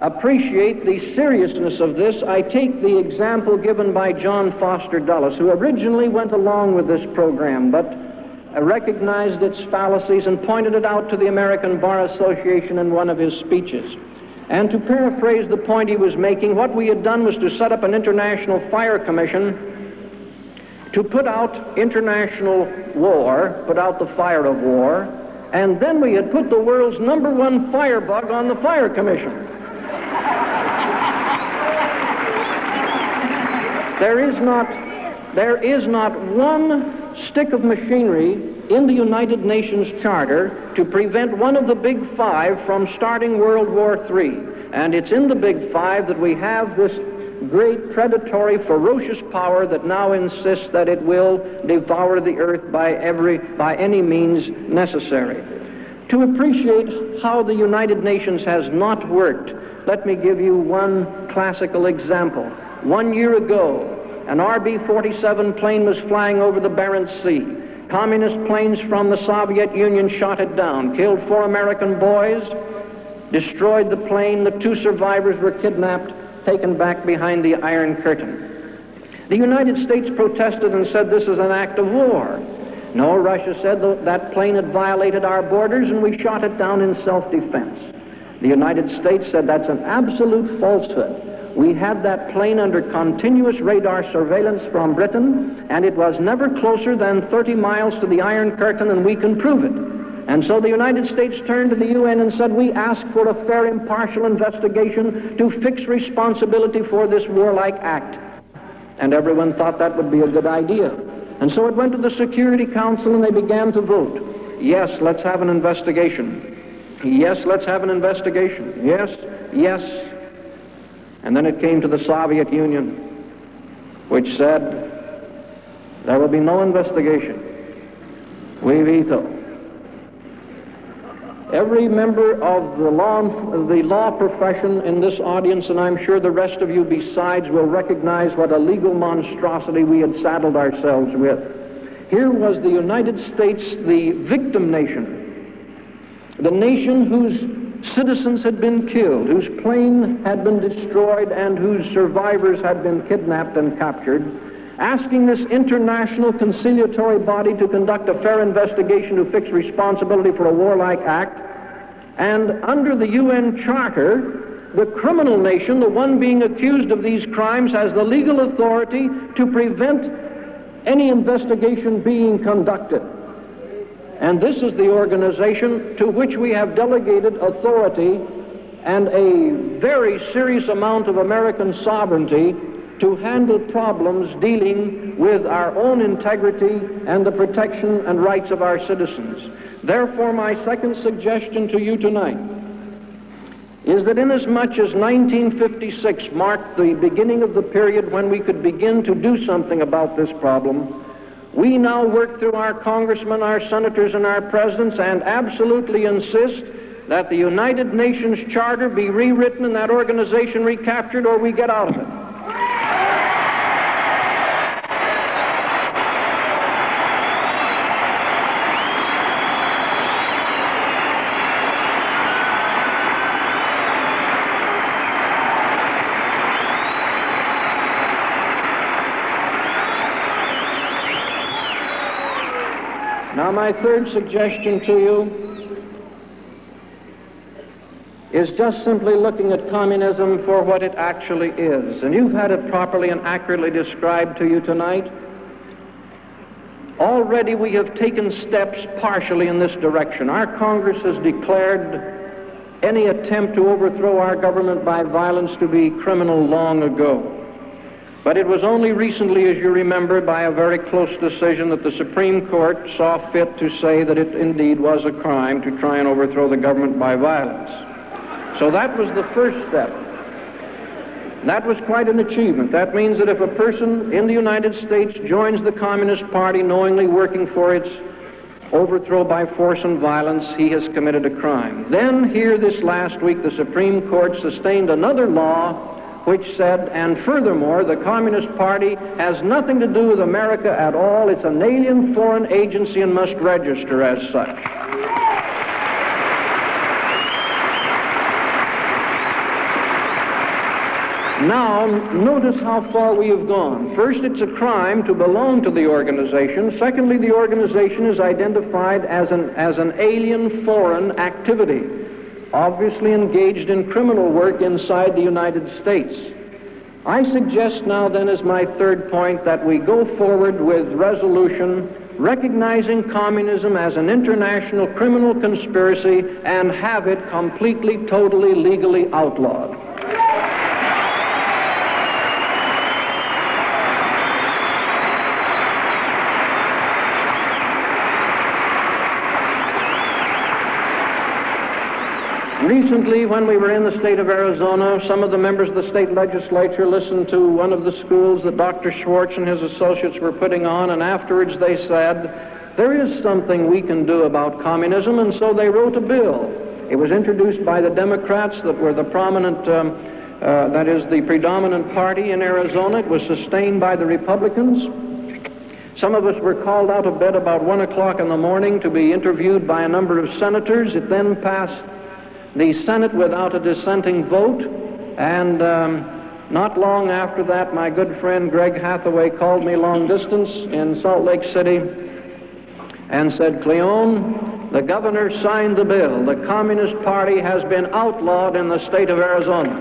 appreciate the seriousness of this, I take the example given by John Foster Dulles, who originally went along with this program, but recognized its fallacies and pointed it out to the American Bar Association in one of his speeches. And to paraphrase the point he was making, what we had done was to set up an international fire commission to put out international war, put out the fire of war, and then we had put the world's number one firebug on the fire commission. there is not there is not one stick of machinery in the United Nations Charter to prevent one of the big five from starting World War III. And it's in the big five that we have this great predatory, ferocious power that now insists that it will devour the earth by, every, by any means necessary. To appreciate how the United Nations has not worked, let me give you one classical example. One year ago, an RB 47 plane was flying over the Barents Sea. Communist planes from the Soviet Union shot it down, killed four American boys, destroyed the plane. The two survivors were kidnapped, taken back behind the Iron Curtain. The United States protested and said this is an act of war. No, Russia said that plane had violated our borders and we shot it down in self-defense. The United States said that's an absolute falsehood. We had that plane under continuous radar surveillance from Britain, and it was never closer than 30 miles to the Iron Curtain, and we can prove it. And so the United States turned to the UN and said, We ask for a fair, impartial investigation to fix responsibility for this warlike act. And everyone thought that would be a good idea. And so it went to the Security Council and they began to vote. Yes, let's have an investigation. Yes, let's have an investigation. Yes, yes. And then it came to the Soviet Union, which said, there will be no investigation. We veto. Every member of the law, the law profession in this audience, and I'm sure the rest of you besides, will recognize what a legal monstrosity we had saddled ourselves with. Here was the United States, the victim nation, the nation whose citizens had been killed, whose plane had been destroyed, and whose survivors had been kidnapped and captured, asking this international conciliatory body to conduct a fair investigation to fix responsibility for a warlike act. And under the UN Charter, the criminal nation, the one being accused of these crimes, has the legal authority to prevent any investigation being conducted. And this is the organization to which we have delegated authority and a very serious amount of American sovereignty to handle problems dealing with our own integrity and the protection and rights of our citizens. Therefore, my second suggestion to you tonight is that inasmuch as 1956 marked the beginning of the period when we could begin to do something about this problem, we now work through our congressmen, our senators, and our presidents and absolutely insist that the United Nations Charter be rewritten and that organization recaptured or we get out of it. Now, my third suggestion to you is just simply looking at communism for what it actually is. And you've had it properly and accurately described to you tonight. Already we have taken steps partially in this direction. Our Congress has declared any attempt to overthrow our government by violence to be criminal long ago. But it was only recently, as you remember, by a very close decision that the Supreme Court saw fit to say that it indeed was a crime to try and overthrow the government by violence. So that was the first step. That was quite an achievement. That means that if a person in the United States joins the Communist Party knowingly working for its overthrow by force and violence, he has committed a crime. Then, here this last week, the Supreme Court sustained another law which said, and furthermore, the Communist Party has nothing to do with America at all. It's an alien foreign agency and must register as such. Now, notice how far we have gone. First, it's a crime to belong to the organization. Secondly, the organization is identified as an, as an alien foreign activity obviously engaged in criminal work inside the United States. I suggest now, then, as my third point, that we go forward with resolution recognizing communism as an international criminal conspiracy and have it completely, totally, legally outlawed. Recently, when we were in the state of Arizona, some of the members of the state legislature listened to one of the schools that Dr. Schwarz and his associates were putting on, and afterwards they said, there is something we can do about communism, and so they wrote a bill. It was introduced by the Democrats that were the prominent, um, uh, that is, the predominant party in Arizona. It was sustained by the Republicans. Some of us were called out of bed about 1 o'clock in the morning to be interviewed by a number of senators. It then passed the Senate without a dissenting vote, and um, not long after that, my good friend Greg Hathaway called me long distance in Salt Lake City and said, Cleon, the governor signed the bill. The Communist Party has been outlawed in the state of Arizona.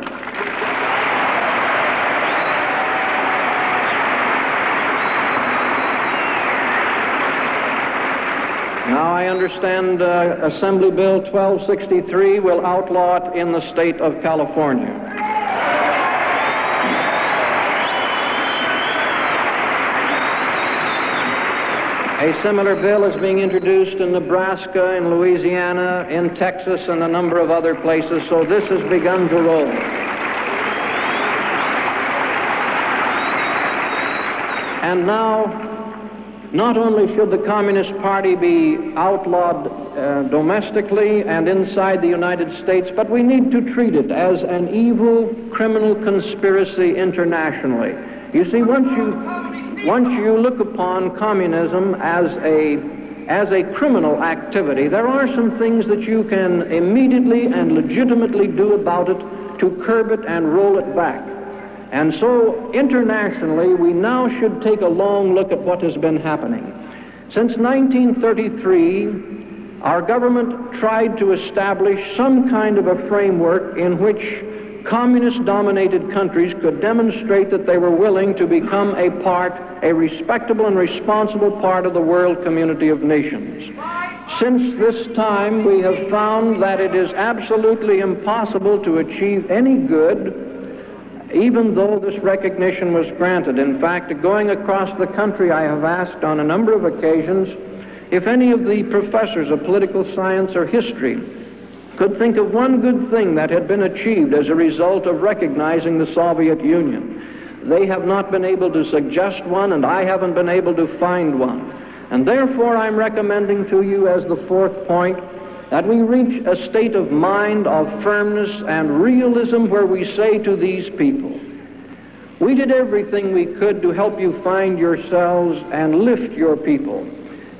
Now I understand uh, Assembly Bill 1263 will outlaw it in the state of California. A similar bill is being introduced in Nebraska, in Louisiana, in Texas, and a number of other places, so this has begun to roll. And now not only should the Communist Party be outlawed uh, domestically and inside the United States, but we need to treat it as an evil criminal conspiracy internationally. You see, once you, once you look upon communism as a, as a criminal activity, there are some things that you can immediately and legitimately do about it to curb it and roll it back. And so, internationally, we now should take a long look at what has been happening. Since 1933, our government tried to establish some kind of a framework in which communist dominated countries could demonstrate that they were willing to become a part, a respectable and responsible part of the world community of nations. Since this time, we have found that it is absolutely impossible to achieve any good even though this recognition was granted. In fact, going across the country, I have asked on a number of occasions if any of the professors of political science or history could think of one good thing that had been achieved as a result of recognizing the Soviet Union. They have not been able to suggest one, and I haven't been able to find one. And therefore, I'm recommending to you as the fourth point that we reach a state of mind of firmness and realism where we say to these people, we did everything we could to help you find yourselves and lift your people.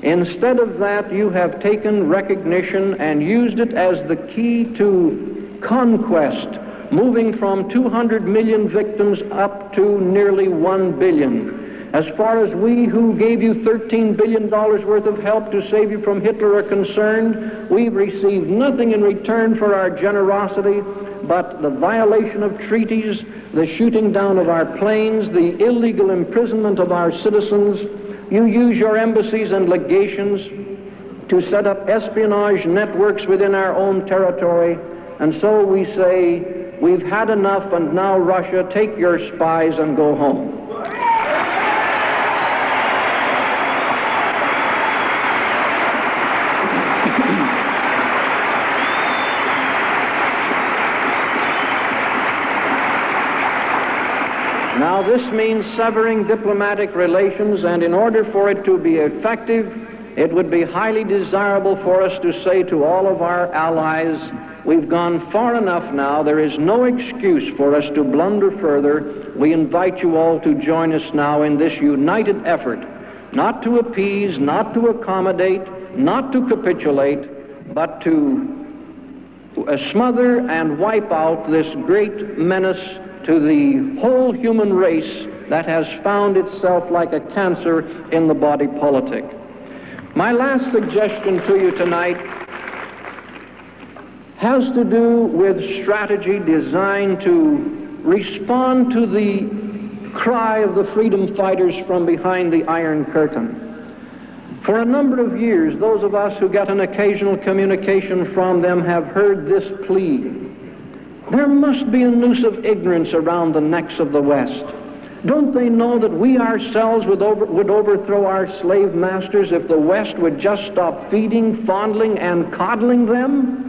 Instead of that, you have taken recognition and used it as the key to conquest, moving from 200 million victims up to nearly 1 billion. As far as we who gave you $13 billion worth of help to save you from Hitler are concerned, we've received nothing in return for our generosity but the violation of treaties, the shooting down of our planes, the illegal imprisonment of our citizens. You use your embassies and legations to set up espionage networks within our own territory. And so we say, we've had enough, and now, Russia, take your spies and go home. This means severing diplomatic relations, and in order for it to be effective, it would be highly desirable for us to say to all of our allies, we've gone far enough now. There is no excuse for us to blunder further. We invite you all to join us now in this united effort, not to appease, not to accommodate, not to capitulate, but to uh, smother and wipe out this great menace to the whole human race that has found itself like a cancer in the body politic. My last suggestion to you tonight has to do with strategy designed to respond to the cry of the freedom fighters from behind the Iron Curtain. For a number of years, those of us who get an occasional communication from them have heard this plea there must be a noose of ignorance around the necks of the West. Don't they know that we ourselves would, over, would overthrow our slave masters if the West would just stop feeding, fondling, and coddling them?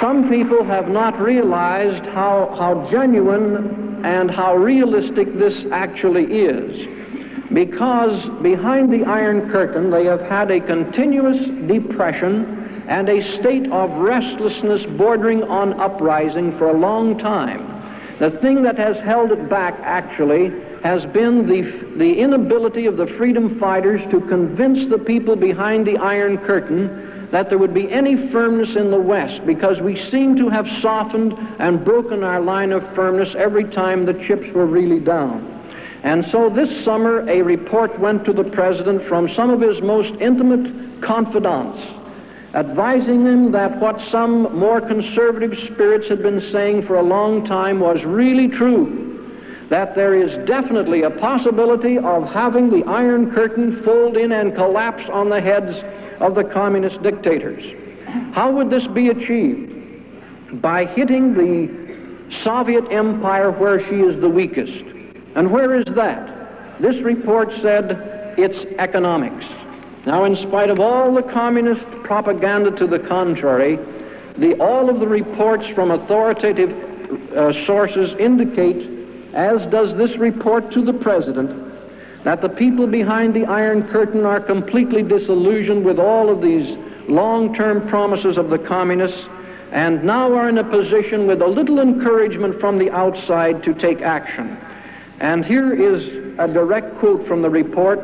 Some people have not realized how, how genuine and how realistic this actually is. Because behind the Iron Curtain, they have had a continuous depression and a state of restlessness bordering on uprising for a long time. The thing that has held it back, actually, has been the, the inability of the freedom fighters to convince the people behind the Iron Curtain that there would be any firmness in the West because we seem to have softened and broken our line of firmness every time the chips were really down. And so this summer, a report went to the President from some of his most intimate confidants advising him that what some more conservative spirits had been saying for a long time was really true. That there is definitely a possibility of having the Iron Curtain fold in and collapse on the heads of the communist dictators. How would this be achieved? By hitting the Soviet Empire where she is the weakest. And where is that? This report said it's economics. Now, in spite of all the communist propaganda to the contrary, the, all of the reports from authoritative uh, sources indicate, as does this report to the President, that the people behind the Iron Curtain are completely disillusioned with all of these long-term promises of the communists and now are in a position with a little encouragement from the outside to take action. And here is a direct quote from the report.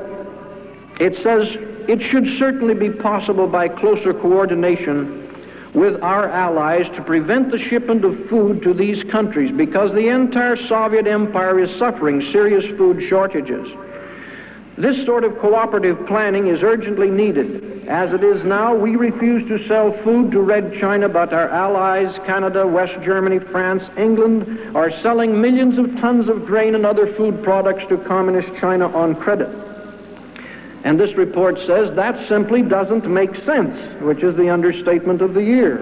It says, it should certainly be possible by closer coordination with our allies to prevent the shipment of food to these countries because the entire Soviet Empire is suffering serious food shortages. This sort of cooperative planning is urgently needed. As it is now, we refuse to sell food to Red China, but our allies, Canada, West Germany, France, England, are selling millions of tons of grain and other food products to Communist China on credit. And this report says that simply doesn't make sense, which is the understatement of the year.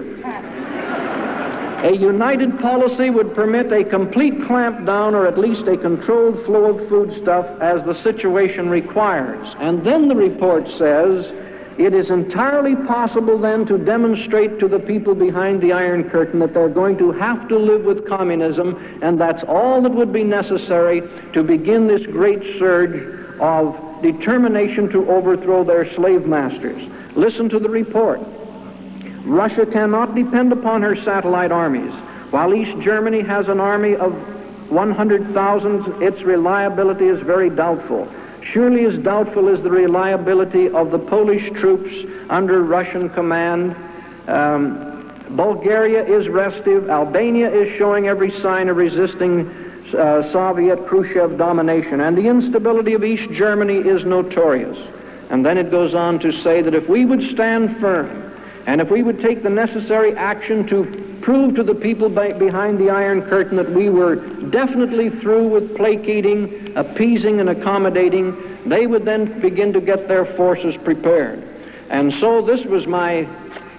A united policy would permit a complete clampdown or at least a controlled flow of foodstuff as the situation requires. And then the report says it is entirely possible then to demonstrate to the people behind the Iron Curtain that they're going to have to live with communism, and that's all that would be necessary to begin this great surge of determination to overthrow their slave masters. Listen to the report. Russia cannot depend upon her satellite armies. While East Germany has an army of 100,000, its reliability is very doubtful. Surely as doubtful is the reliability of the Polish troops under Russian command. Um, Bulgaria is restive. Albania is showing every sign of resisting uh, Soviet Khrushchev domination. And the instability of East Germany is notorious. And then it goes on to say that if we would stand firm and if we would take the necessary action to prove to the people by, behind the Iron Curtain that we were definitely through with placating, appeasing, and accommodating, they would then begin to get their forces prepared. And so this was my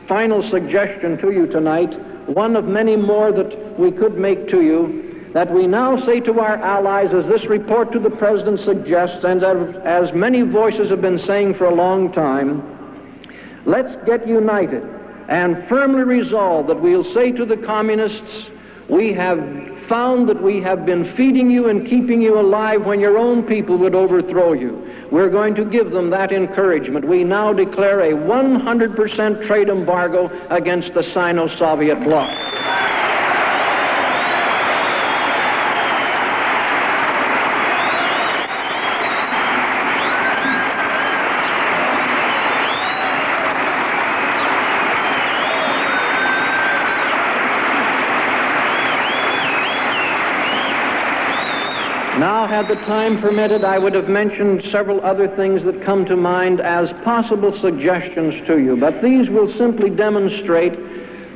final suggestion to you tonight, one of many more that we could make to you, that we now say to our allies, as this report to the President suggests, and as, as many voices have been saying for a long time, let's get united and firmly resolve that we'll say to the communists, we have found that we have been feeding you and keeping you alive when your own people would overthrow you. We're going to give them that encouragement. We now declare a 100% trade embargo against the Sino-Soviet bloc. Now, had the time permitted, I would have mentioned several other things that come to mind as possible suggestions to you, but these will simply demonstrate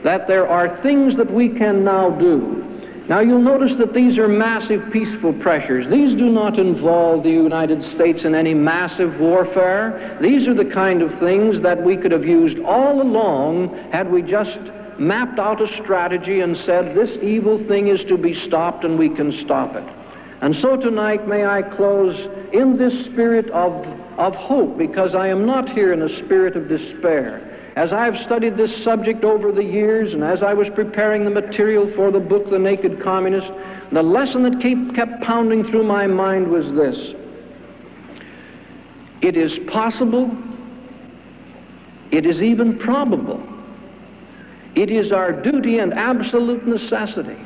that there are things that we can now do. Now, you'll notice that these are massive peaceful pressures. These do not involve the United States in any massive warfare. These are the kind of things that we could have used all along had we just mapped out a strategy and said, this evil thing is to be stopped and we can stop it. And so tonight, may I close in this spirit of, of hope, because I am not here in a spirit of despair. As I've studied this subject over the years, and as I was preparing the material for the book, The Naked Communist, the lesson that kept, kept pounding through my mind was this. It is possible, it is even probable, it is our duty and absolute necessity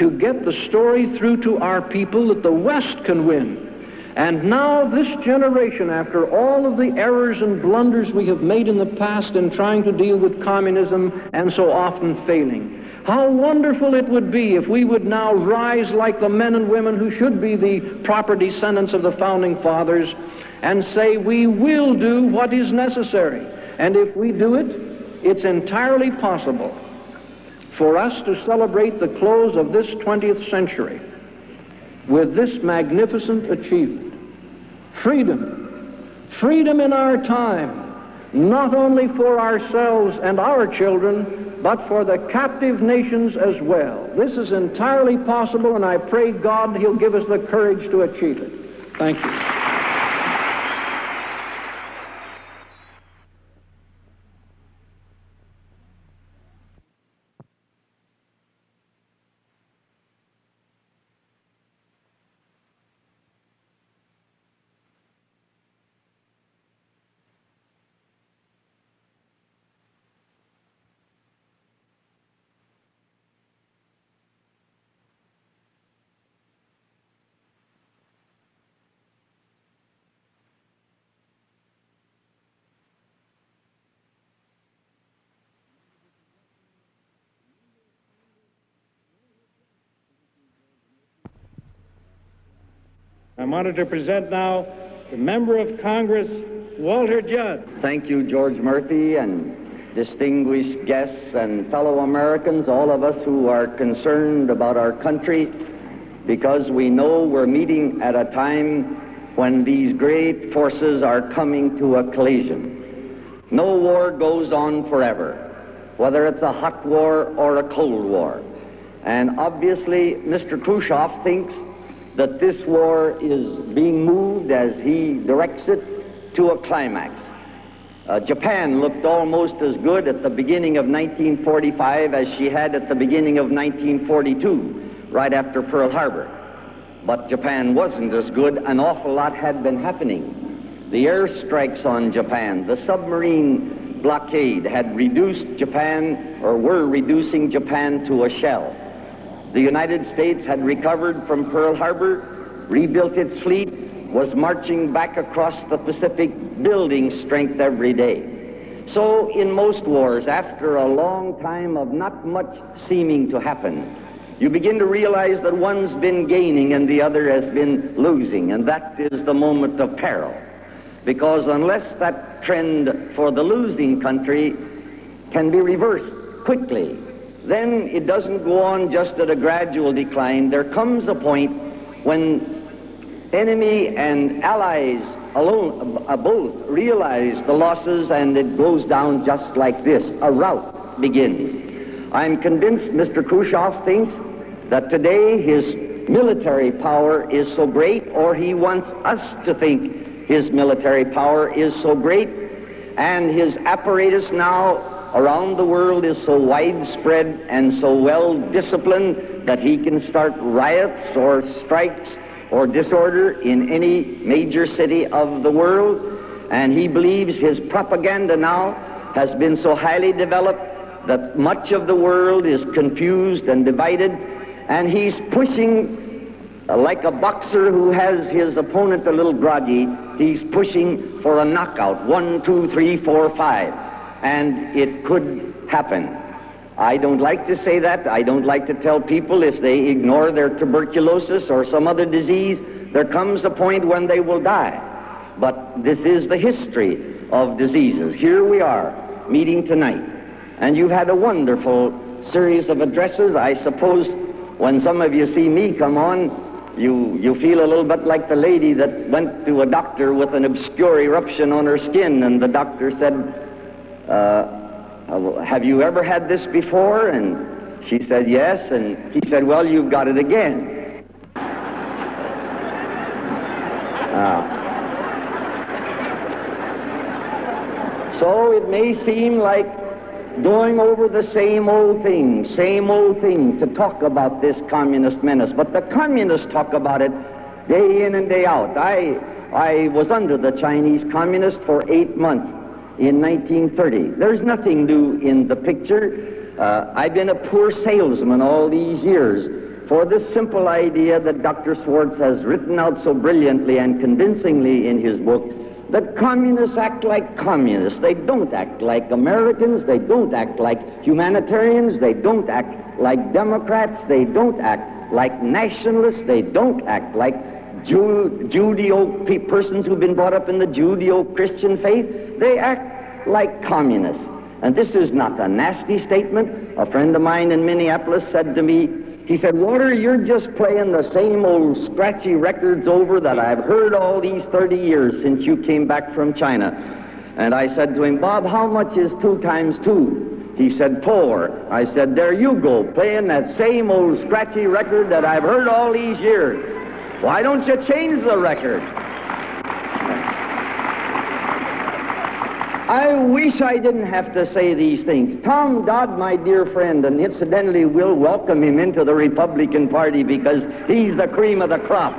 to get the story through to our people that the West can win. And now, this generation, after all of the errors and blunders we have made in the past in trying to deal with communism and so often failing, how wonderful it would be if we would now rise like the men and women who should be the proper descendants of the founding fathers and say, we will do what is necessary. And if we do it, it's entirely possible for us to celebrate the close of this 20th century with this magnificent achievement. Freedom. Freedom in our time, not only for ourselves and our children, but for the captive nations as well. This is entirely possible, and I pray God He'll give us the courage to achieve it. Thank you. I'm honored to present now the Member of Congress, Walter Judd. Thank you, George Murphy, and distinguished guests and fellow Americans, all of us who are concerned about our country, because we know we're meeting at a time when these great forces are coming to a collision. No war goes on forever, whether it's a hot war or a cold war. And obviously, Mr. Khrushchev thinks that this war is being moved as he directs it to a climax. Uh, Japan looked almost as good at the beginning of 1945 as she had at the beginning of 1942, right after Pearl Harbor. But Japan wasn't as good. An awful lot had been happening. The airstrikes on Japan, the submarine blockade had reduced Japan, or were reducing Japan to a shell. The United States had recovered from Pearl Harbor, rebuilt its fleet, was marching back across the Pacific, building strength every day. So, in most wars, after a long time of not much seeming to happen, you begin to realize that one's been gaining and the other has been losing, and that is the moment of peril. Because unless that trend for the losing country can be reversed quickly, then it doesn't go on just at a gradual decline. There comes a point when enemy and allies alone, uh, both realize the losses and it goes down just like this. A rout begins. I'm convinced Mr. Khrushchev thinks that today his military power is so great, or he wants us to think his military power is so great, and his apparatus now around the world is so widespread and so well disciplined that he can start riots or strikes or disorder in any major city of the world. And he believes his propaganda now has been so highly developed that much of the world is confused and divided. And he's pushing uh, like a boxer who has his opponent a little groggy. He's pushing for a knockout. One, two, three, four, five and it could happen. I don't like to say that. I don't like to tell people if they ignore their tuberculosis or some other disease, there comes a point when they will die. But this is the history of diseases. Here we are meeting tonight, and you've had a wonderful series of addresses. I suppose when some of you see me come on, you, you feel a little bit like the lady that went to a doctor with an obscure eruption on her skin, and the doctor said, uh, have you ever had this before? And she said, yes. And he said, well, you've got it again. Uh, so it may seem like going over the same old thing, same old thing to talk about this communist menace. But the communists talk about it day in and day out. I, I was under the Chinese communists for eight months in 1930. There's nothing new in the picture. Uh, I've been a poor salesman all these years for this simple idea that Dr. Schwarz has written out so brilliantly and convincingly in his book that communists act like communists. They don't act like Americans. They don't act like humanitarians. They don't act like Democrats. They don't act like nationalists. They don't act like Jew, Judeo persons who've been brought up in the Judeo Christian faith. They act like communists. And this is not a nasty statement. A friend of mine in Minneapolis said to me, he said, Walter, you're just playing the same old scratchy records over that I've heard all these 30 years since you came back from China. And I said to him, Bob, how much is two times two? He said, four. I said, there you go, playing that same old scratchy record that I've heard all these years. Why don't you change the record? I wish I didn't have to say these things. Tom Dodd, my dear friend, and incidentally, we'll welcome him into the Republican Party because he's the cream of the crop.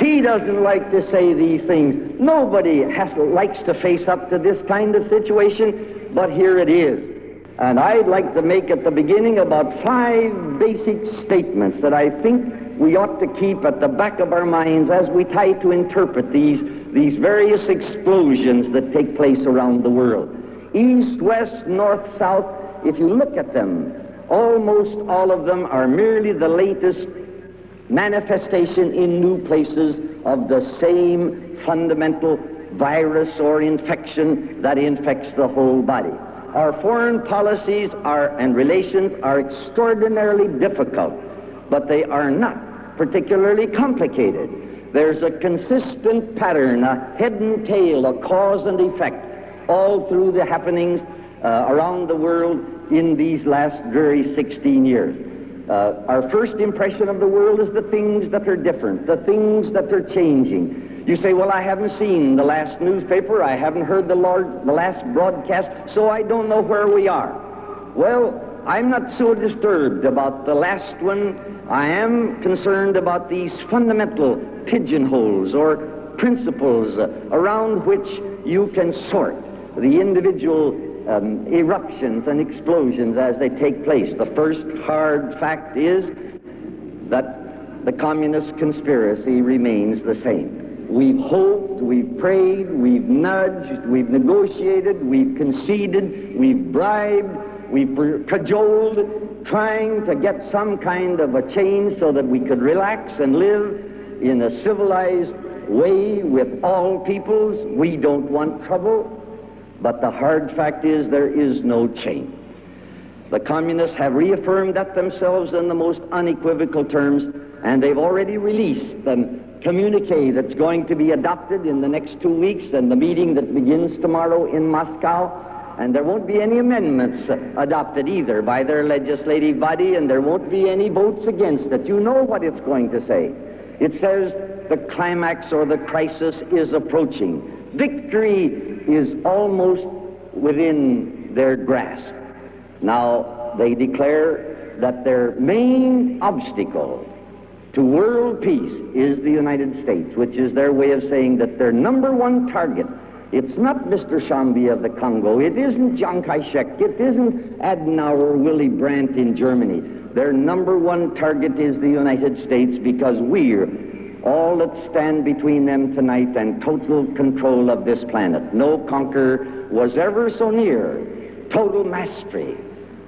He doesn't like to say these things. Nobody has, likes to face up to this kind of situation, but here it is. And I'd like to make at the beginning about five basic statements that I think we ought to keep at the back of our minds as we try to interpret these, these various explosions that take place around the world. East, west, north, south, if you look at them, almost all of them are merely the latest manifestation in new places of the same fundamental virus or infection that infects the whole body. Our foreign policies are, and relations are extraordinarily difficult, but they are not particularly complicated. There's a consistent pattern, a head and tail, a cause and effect, all through the happenings uh, around the world in these last dreary 16 years. Uh, our first impression of the world is the things that are different, the things that are changing. You say, well, I haven't seen the last newspaper, I haven't heard the, Lord, the last broadcast, so I don't know where we are. Well, I'm not so disturbed about the last one I am concerned about these fundamental pigeonholes or principles around which you can sort the individual um, eruptions and explosions as they take place. The first hard fact is that the communist conspiracy remains the same. We've hoped, we've prayed, we've nudged, we've negotiated, we've conceded, we've bribed, we've cajoled, trying to get some kind of a change so that we could relax and live in a civilized way with all peoples. We don't want trouble. But the hard fact is there is no change. The communists have reaffirmed that themselves in the most unequivocal terms, and they've already released the communique that's going to be adopted in the next two weeks and the meeting that begins tomorrow in Moscow and there won't be any amendments adopted either by their legislative body, and there won't be any votes against it. You know what it's going to say. It says the climax or the crisis is approaching. Victory is almost within their grasp. Now, they declare that their main obstacle to world peace is the United States, which is their way of saying that their number one target it's not Mr. Tshombe of the Congo. It isn't Chiang Kai-shek. It isn't Adenauer Willy Brandt in Germany. Their number one target is the United States because we're all that stand between them tonight and total control of this planet. No conqueror was ever so near total mastery.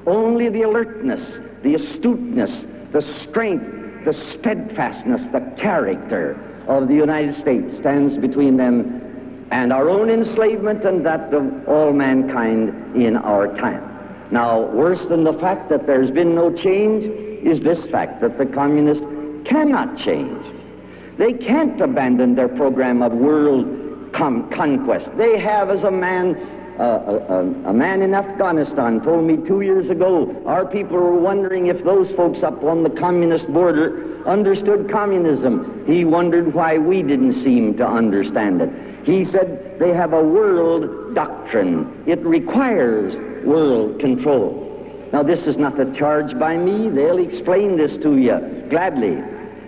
Only the alertness, the astuteness, the strength, the steadfastness, the character of the United States stands between them and our own enslavement and that of all mankind in our time. Now, worse than the fact that there's been no change is this fact that the communists cannot change. They can't abandon their program of world conquest. They have, as a man, Uh, a, a, a, man in Afghanistan told me two years ago, our people were wondering if those folks up on the communist border understood communism. He wondered why we didn't seem to understand it. He said they have a world doctrine. It requires world control. Now, this is not a charge by me. They'll explain this to you gladly.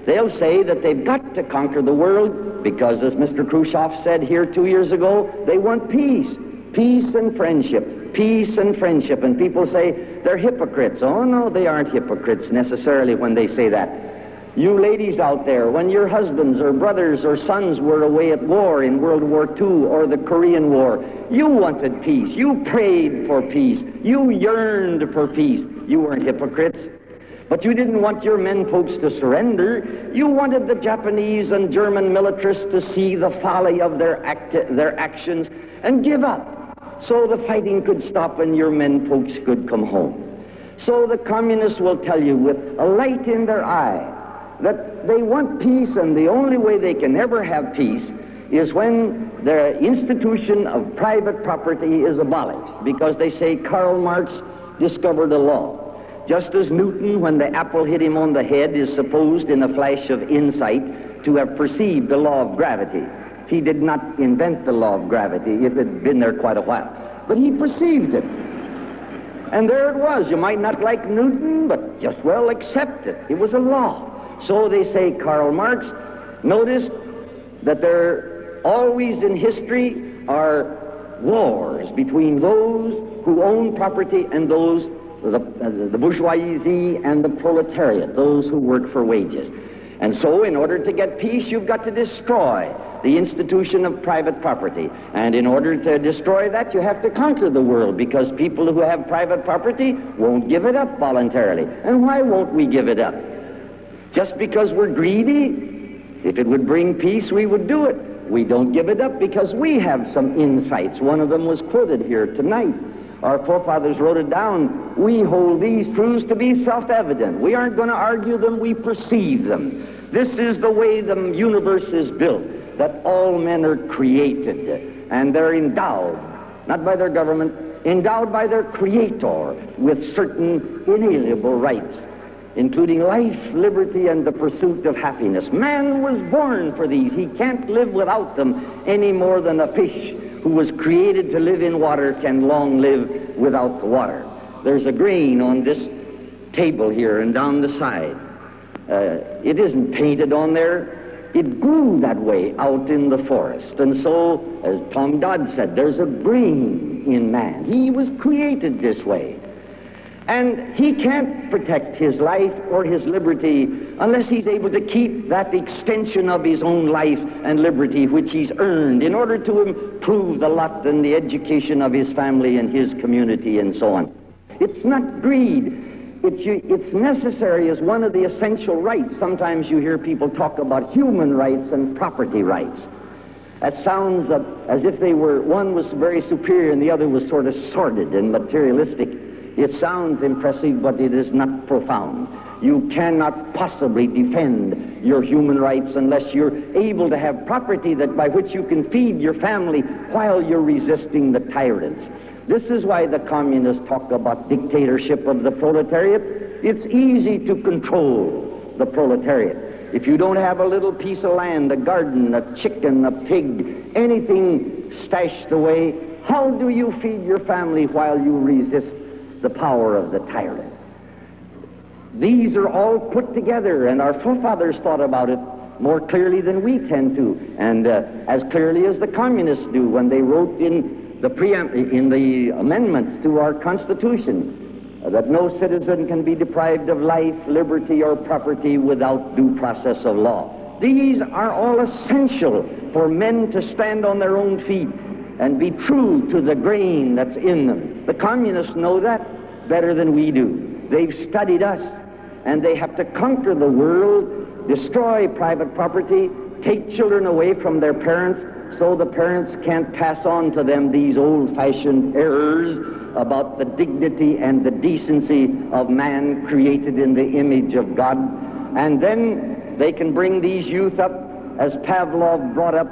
They'll say that they've got to conquer the world because, as Mr. Khrushchev said here two years ago, they want peace. Peace and friendship. peace and friendship. And people say they're hypocrites. Oh, no, they aren't hypocrites necessarily when they say that. You ladies out there, when your husbands or brothers or sons were away at war in World War II or the Korean War, you wanted peace. You prayed for peace. You yearned for peace. You weren't hypocrites. But you didn't want your men folks to surrender. You wanted the Japanese and German militarists to see the folly of their, act- their actions and give up so the fighting could stop and your men folks could come home. So the communists will tell you with a light in their eye that they want peace and the only way they can ever have peace is when the institution of private property is abolished because they say Karl Marx discovered a law. Just as Newton, when the apple hit him on the head, is supposed in a flash of insight to have perceived the law of gravity. He did not invent the law of gravity. It had been there quite a while. But he perceived it. And there it was. You might not like Newton, but just well accept it. It was a law. So they say Karl Marx noticed that there always in history are wars between those who own property and those the, uh, the bourgeoisie and the proletariat, those who work for wages. And so, in order to get peace, you've got to destroy the institution of private property. And in order to destroy that, you have to conquer the world because people who have private property won't give it up voluntarily. And why won't we give it up? Just because we're greedy? If it would bring peace, we would do it. We don't give it up because we have some insights. One of them was quoted here tonight. Our forefathers wrote it down. We hold these truths to be self-evident. We aren't going to argue them, we perceive them. This is the way the universe is built, that all men are created and they're endowed, not by their government, endowed by their creator with certain inalienable rights, including life, liberty, and the pursuit of happiness. Man was born for these. He can't live without them any more than a fish who was created to live in water can long live without the water. There's a grain on this table here and down the side. Uh, it isn't painted on there. It grew that way out in the forest. And so, as Tom Dodd said, there's a brain in man. He was created this way. And he can't protect his life or his liberty unless he's able to keep that extension of his own life and liberty which he's earned in order to improve the lot and the education of his family and his community and so on. It's not greed. It's, it's necessary as one of the essential rights. Sometimes you hear people talk about human rights and property rights. That sounds as if they were, one was very superior and the other was sort of sordid and materialistic. It sounds impressive, but it is not profound. You cannot possibly defend your human rights unless you're able to have property that by which you can feed your family while you're resisting the tyrants. This is why the communists talk about dictatorship of the proletariat. It's easy to control the proletariat. If you don't have a little piece of land, a garden, a chicken, a pig, anything stashed away, how do you feed your family while you resist the power of the tyrant? These are all put together, and our forefathers thought about it more clearly than we tend to, and uh, as clearly as the communists do when they wrote in the preamp- in the amendments to our Constitution that no citizen can be deprived of life, liberty, or property without due process of law. These are all essential for men to stand on their own feet and be true to the grain that's in them. The communists know that better than we do. They've studied us, and they have to conquer the world, destroy private property, take children away from their parents, so the parents can't pass on to them these old-fashioned errors about the dignity and the decency of man created in the image of God. And then they can bring these youth up, as Pavlov brought up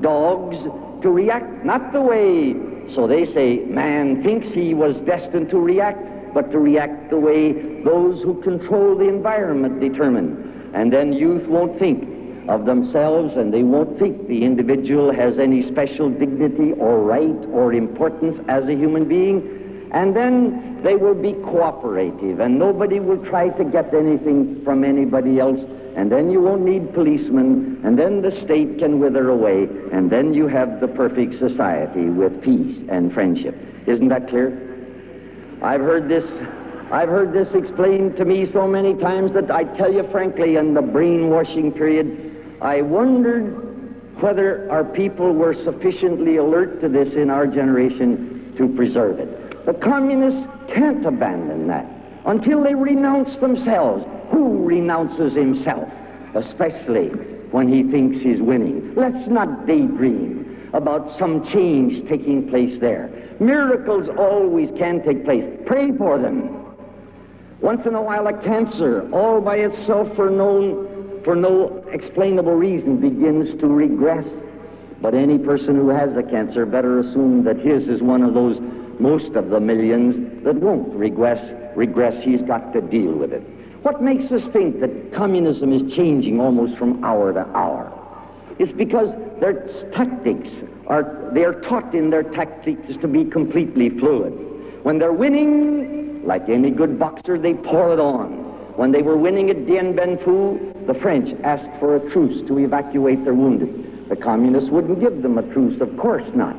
dogs, to react not the way, so they say, man thinks he was destined to react, but to react the way those who control the environment determine. And then youth won't think of themselves and they won't think the individual has any special dignity or right or importance as a human being. And then they will be cooperative and nobody will try to get anything from anybody else. And then you won't need policemen, and then the state can wither away, and then you have the perfect society with peace and friendship. Isn't that clear? I've heard this I've heard this explained to me so many times that I tell you frankly, in the brainwashing period, I wondered whether our people were sufficiently alert to this in our generation to preserve it. The communists can't abandon that until they renounce themselves. Who renounces himself? Especially when he thinks he's winning. Let's not daydream about some change taking place there. Miracles always can take place. Pray for them. Once in a while, a cancer, all by itself for no, for no explainable reason, begins to regress. But any person who has a cancer better assume that his is one of those most of the millions that won't regress. Regress, he's got to deal with it. What makes us think that communism is changing almost from hour to hour? It's because their tactics are, they are taught in their tactics to be completely fluid. When they're winning, like any good boxer, they pour it on. When they were winning at Dien Bien Phu, the French asked for a truce to evacuate their wounded. The communists wouldn't give them a truce, of course not,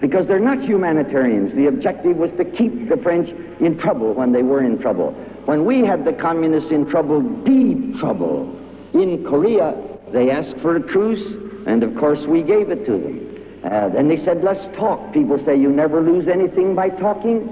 because they're not humanitarians. The objective was to keep the French in trouble when they were in trouble. When we had the communists in trouble, deep trouble, in Korea, they asked for a truce, and of course we gave it to them. Uh, they said, let's talk. People say, you never lose anything by talking.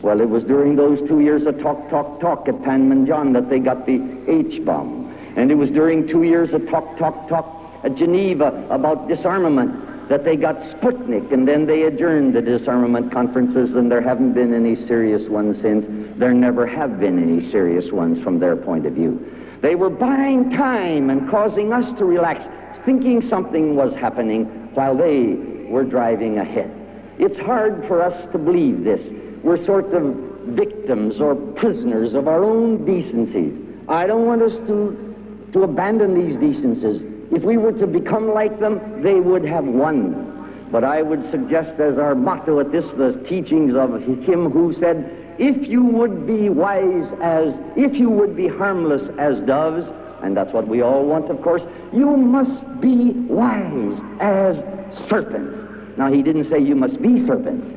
Well, it was during those two years of talk, talk, talk at Panmunjom that they got the H-bomb. And it was during two years of talk, talk, talk at Geneva about disarmament that they got Sputnik, and then they adjourned the disarmament conferences, and there haven't been any serious ones since. There never have been any serious ones from their point of view. They were buying time and causing us to relax, thinking something was happening while they were driving ahead. It's hard for us to believe this. We're sort of victims or prisoners of our own decencies. I don't want us to, to abandon these decencies. If we were to become like them, they would have won. But I would suggest as our motto at this, the teachings of him who said, if you would be wise as, if you would be harmless as doves, and that's what we all want, of course, you must be wise as serpents. Now, he didn't say you must be serpents.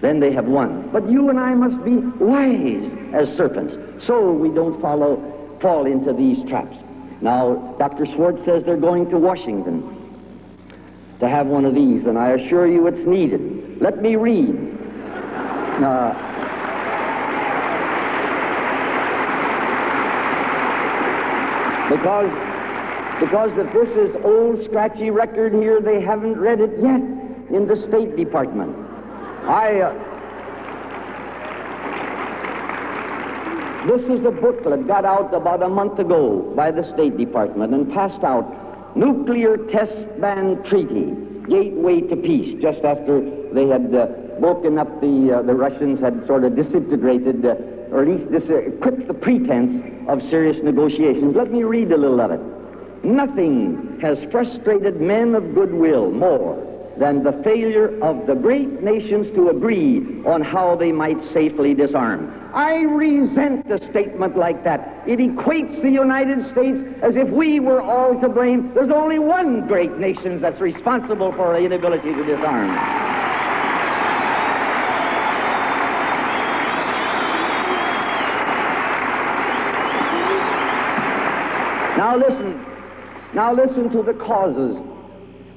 Then they have won. But you and I must be wise as serpents, so we don't follow, fall into these traps. Now, Dr. Schwarz says they're going to Washington to have one of these, and I assure you it's needed. Let me read. Uh, because, because if this is old scratchy record here, they haven't read it yet in the State Department. I, uh, this is a booklet got out about a month ago by the State Department and passed out. Nuclear Test Ban Treaty, Gateway to Peace, just after they had uh, broken up the, uh, the Russians had sort of disintegrated, uh, or at least dis- quit the pretense of serious negotiations. Let me read a little of it. Nothing has frustrated men of goodwill more than the failure of the great nations to agree on how they might safely disarm. I resent a statement like that. It equates the United States as if we were all to blame. There's only one great nation that's responsible for our inability to disarm. Now listen. Now listen to the causes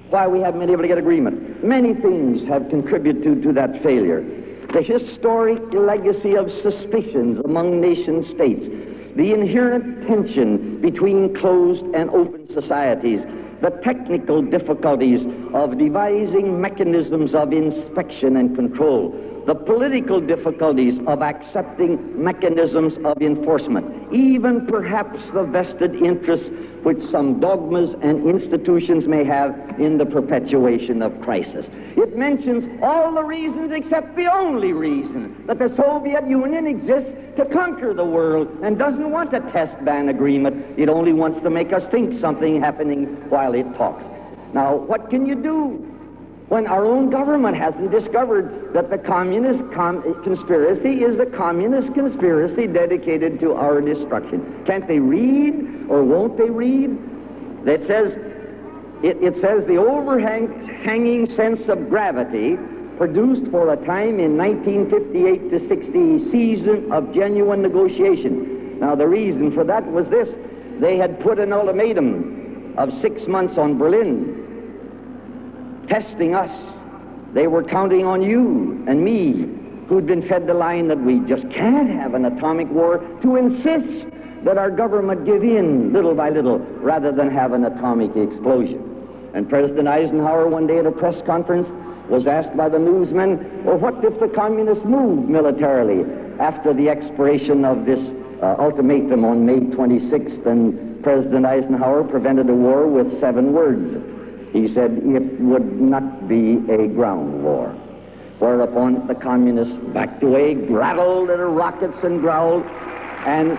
why we haven't been able to get agreement. Many things have contributed to, to that failure. The historic legacy of suspicions among nation states, the inherent tension between closed and open societies, the technical difficulties of devising mechanisms of inspection and control, the political difficulties of accepting mechanisms of enforcement, even perhaps the vested interests which some dogmas and institutions may have in the perpetuation of crisis. It mentions all the reasons except the only reason that the Soviet Union exists to conquer the world and doesn't want a test ban agreement. It only wants to make us think something happening while it talks. Now, what can you do? When our own government hasn't discovered that the communist com conspiracy is a communist conspiracy dedicated to our destruction. Can't they read or won't they read? It says, it, it says the overhanging sense of gravity produced for a time in 1958 to 60 season of genuine negotiation. Now, the reason for that was this they had put an ultimatum of six months on Berlin, testing us. They were counting on you and me, who'd been fed the line that we just can't have an atomic war, to insist that our government give in little by little rather than have an atomic explosion. And President Eisenhower, one day at a press conference, was asked by the newsmen, well, what if the communists moved militarily after the expiration of this uh, ultimatum on May 26th? And President Eisenhower prevented a war with seven words. He said it would not be a ground war. Whereupon the communists backed away, rattled their rockets and growled, and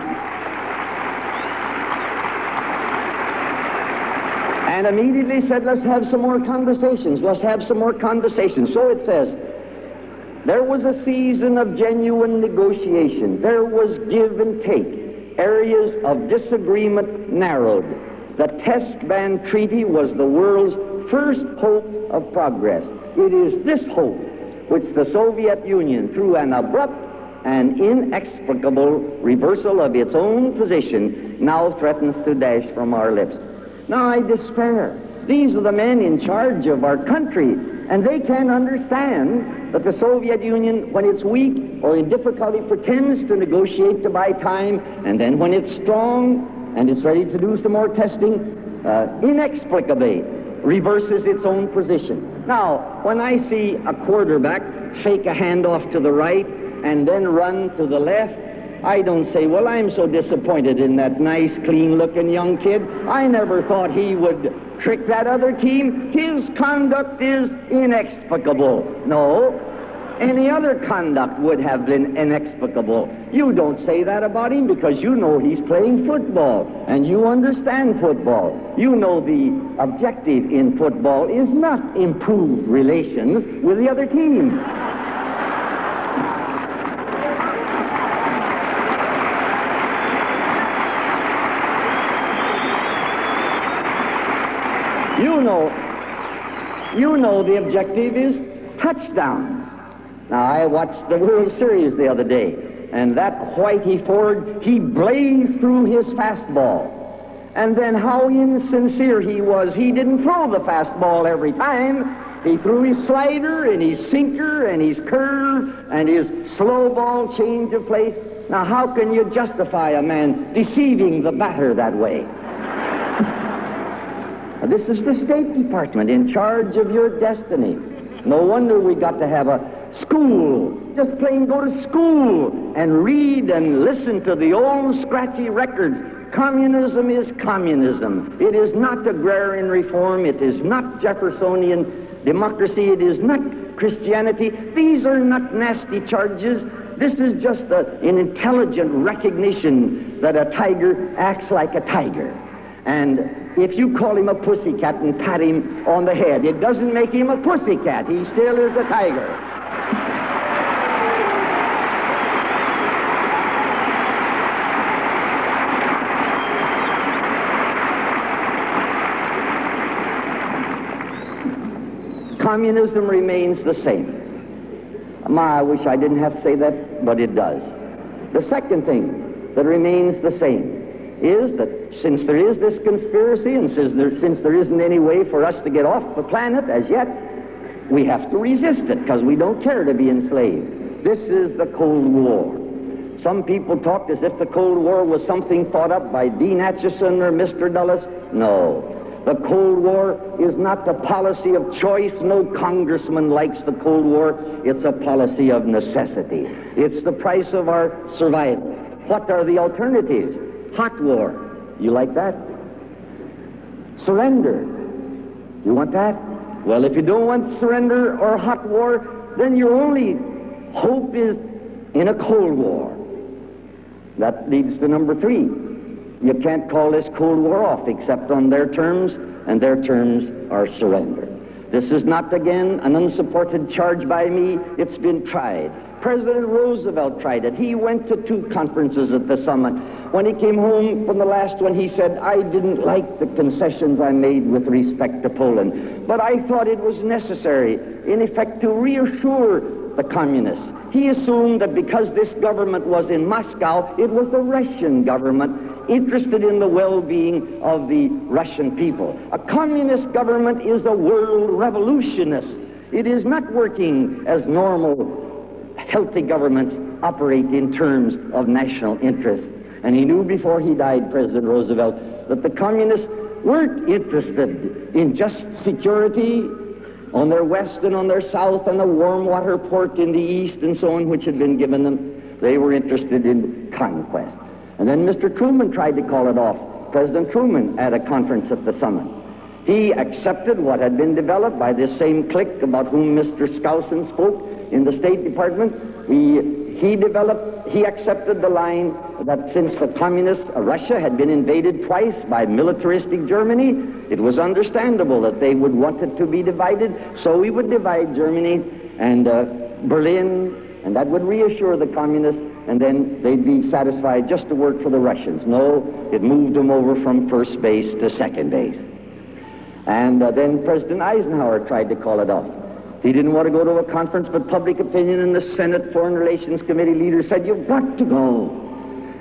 and immediately said, let's have some more conversations. Let's have some more conversations. So it says, there was a season of genuine negotiation. There was give and take. Areas of disagreement narrowed. The test ban treaty was the world's first hope of progress. It is this hope which the Soviet Union, through an abrupt and inexplicable reversal of its own position, now threatens to dash from our lips. Now I despair. These are the men in charge of our country, and they can't understand that the Soviet Union, when it's weak or in difficulty, pretends to negotiate to buy time, and then when it's strong and it's ready to do some more testing, uh, inexplicably reverses its own position. Now, when I see a quarterback fake a handoff to the right and then run to the left, I don't say, well, I'm so disappointed in that nice, clean-looking young kid. I never thought he would trick that other team. His conduct is inexplicable. No, any other conduct would have been inexplicable. You don't say that about him because you know he's playing football and you understand football. You know the objective in football is not improved relations with the other team. You know, you know the objective is touchdowns. Now, I watched the World Series the other day, and that Whitey Ford, he blazed through his fastball. And then how insincere he was. He didn't throw the fastball every time. He threw his slider and his sinker and his curve and his slow ball change of place. Now, how can you justify a man deceiving the batter that way? [laughs] This is the State Department in charge of your destiny. No wonder we got to have a school. Just plain go to school and read and listen to the old scratchy records. Communism is communism. It is not agrarian reform. It is not Jeffersonian democracy. It is not Christianity. These are not nasty charges. This is just a, an intelligent recognition that a tiger acts like a tiger. And if you call him a pussycat and pat him on the head, it doesn't make him a pussycat. He still is a tiger. Communism remains the same. My, I wish I didn't have to say that, but it does. The second thing that remains the same is that since there is this conspiracy and since there, since there isn't any way for us to get off the planet as yet, we have to resist it because we don't care to be enslaved. This is the Cold War. Some people talk as if the Cold War was something thought up by Dean Acheson or Mr. Dulles. No. The Cold War is not the policy of choice. No congressman likes the Cold War. It's a policy of necessity. It's the price of our survival. What are the alternatives? Hot war. You like that? Surrender. You want that? Well, if you don't want surrender or hot war, then your only hope is in a Cold War. That leads to number three. You can't call this Cold War off except on their terms, and their terms are surrender. This is not, again, an unsupported charge by me. It's been tried. President Roosevelt tried it. He went to two conferences at the summit. When he came home from the last one, he said, I didn't like the concessions I made with respect to Poland, but I thought it was necessary, in effect, to reassure the communists. He assumed that because this government was in Moscow, it was the Russian government interested in the well-being of the Russian people. A communist government is a world revolutionist. It is not working as normal healthy governments operate in terms of national interest. And he knew before he died, President Roosevelt, that the communists weren't interested in just security on their west and on their south and the warm water port in the east and so on, which had been given them. They were interested in conquest. And then Mr. Truman tried to call it off. President Truman at a conference at the summit. He accepted what had been developed by this same clique about whom Mr. Skousen spoke in the State Department. He, he developed, he accepted the line that since the communists, Russia had been invaded twice by militaristic Germany, it was understandable that they would want it to be divided, so we would divide Germany and uh, Berlin, and that would reassure the communists, and then they'd be satisfied just to work for the Russians. No, it moved them over from first base to second base. And uh, then President Eisenhower tried to call it off. He didn't want to go to a conference, but public opinion in the Senate Foreign Relations Committee leaders said, You've got to go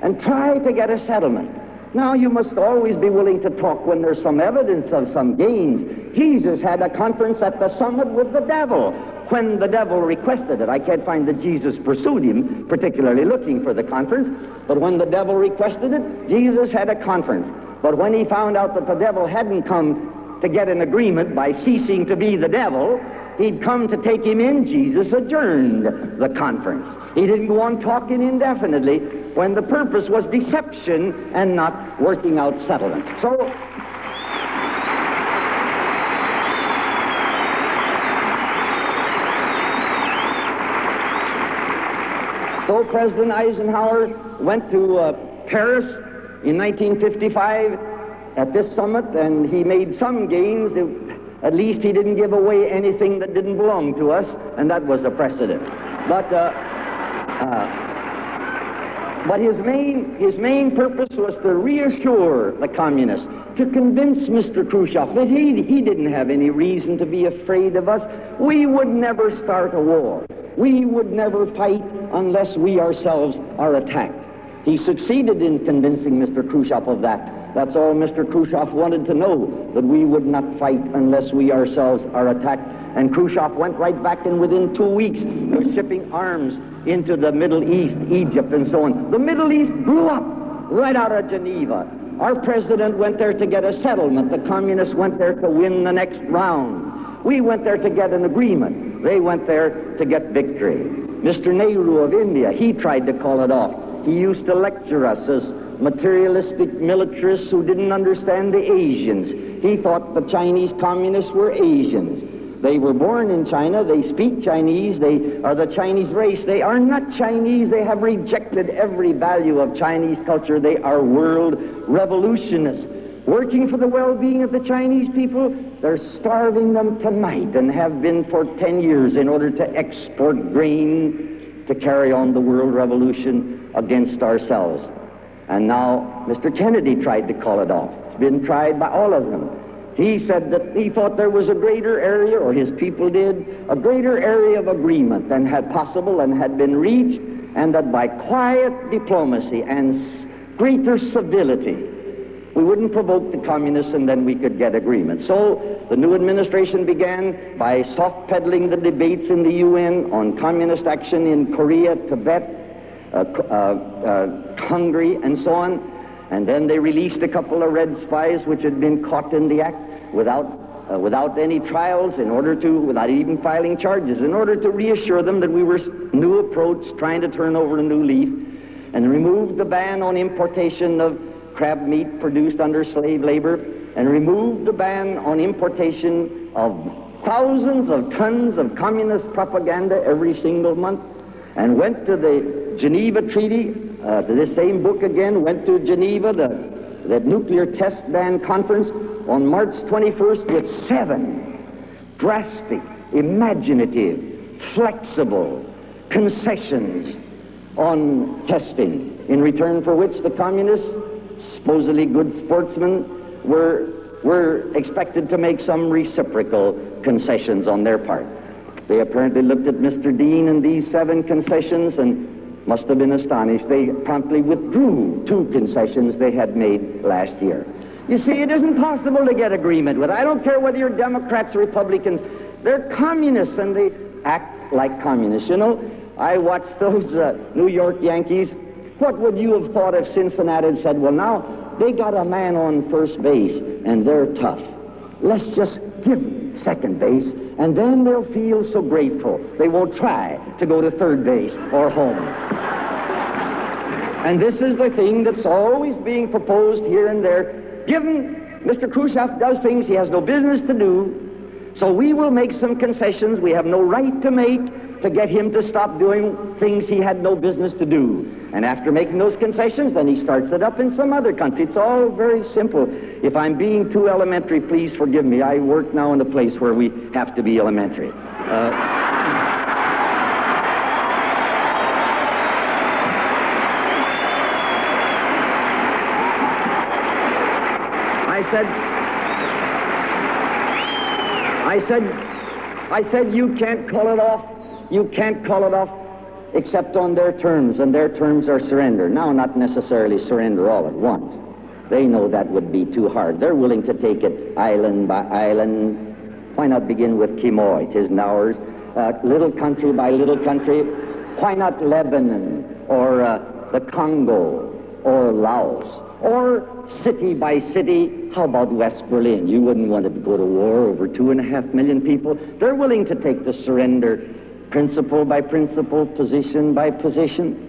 and try to get a settlement. Now, you must always be willing to talk when there's some evidence of some gains. Jesus had a conference at the summit with the devil when the devil requested it. I can't find that Jesus pursued him, particularly looking for the conference, but when the devil requested it, Jesus had a conference. But when he found out that the devil hadn't come to get an agreement by ceasing to be the devil. He'd come to take him in. Jesus adjourned the conference. He didn't go on talking indefinitely when the purpose was deception and not working out settlements. So, So President Eisenhower went to uh, Paris in 1955 at this summit, and he made some gains. At least he didn't give away anything that didn't belong to us, and that was a precedent. But, uh, uh, but his main, his main purpose was to reassure the communists, to convince Mr. Khrushchev that he, he didn't have any reason to be afraid of us. We would never start a war. We would never fight unless we ourselves are attacked. He succeeded in convincing Mr. Khrushchev of that. That's all Mr. Khrushchev wanted to know, that we would not fight unless we ourselves are attacked. And Khrushchev went right back, and within two weeks, was shipping arms into the Middle East, Egypt, and so on. The Middle East blew up right out of Geneva. Our president went there to get a settlement. The communists went there to win the next round. We went there to get an agreement. They went there to get victory. Mr. Nehru of India, he tried to call it off. He used to lecture us as materialistic militarists who didn't understand the Asians. He thought the Chinese communists were Asians. They were born in China, they speak Chinese, they are the Chinese race. They are not Chinese, they have rejected every value of Chinese culture. They are world revolutionists. Working for the well-being of the Chinese people, they're starving them tonight and have been for 10 years in order to export grain to carry on the world revolution against ourselves. And now Mr. Kennedy tried to call it off. It's been tried by all of them. He said that he thought there was a greater area, or his people did, a greater area of agreement than had possible and had been reached, and that by quiet diplomacy and greater civility, we wouldn't provoke the communists and then we could get agreement. So the new administration began by soft peddling the debates in the UN on communist action in Korea, Tibet, uh, uh, uh, Hungary, and so on. And then they released a couple of red spies which had been caught in the act without, uh, without any trials, in order to, without even filing charges, in order to reassure them that we were new approach, trying to turn over a new leaf, and removed the ban on importation of crab meat produced under slave labor, and removed the ban on importation of thousands of tons of communist propaganda every single month, and went to the Geneva Treaty, uh, this same book again, went to Geneva, the, the nuclear test ban conference on March 21st with seven drastic, imaginative, flexible concessions on testing, in return for which the communists, supposedly good sportsmen, were, were expected to make some reciprocal concessions on their part. They apparently looked at Mr. Dean and these seven concessions and must have been astonished. They promptly withdrew two concessions they had made last year. You see, it isn't possible to get agreement with. I don't care whether you're Democrats or Republicans. They're communists and they act like communists. You know, I watched those uh, New York Yankees. What would you have thought if Cincinnati had said, well, now they got a man on first base and they're tough. Let's just give them second base and then they'll feel so grateful they won't try to go to third base or home. and this is the thing that's always being proposed here and there. Given Mr. Khrushchev does things he has no business to do, so we will make some concessions we have no right to make to get him to stop doing things he had no business to do. And after making those concessions, then he starts it up in some other country. It's all very simple. If I'm being too elementary, please forgive me. I work now in a place where we have to be elementary. Uh, I said, I said, I said, you can't call it off you can't call it off except on their terms, and their terms are surrender. Now, not necessarily surrender all at once. They know that would be too hard. They're willing to take it island by island. Why not begin with Quemoy? Tis ours. Uh, little country by little country. Why not Lebanon or uh, the Congo or Laos or city by city? How about West Berlin? You wouldn't want to go to war over two and a half million people. They're willing to take the surrender principle by principle, position by position.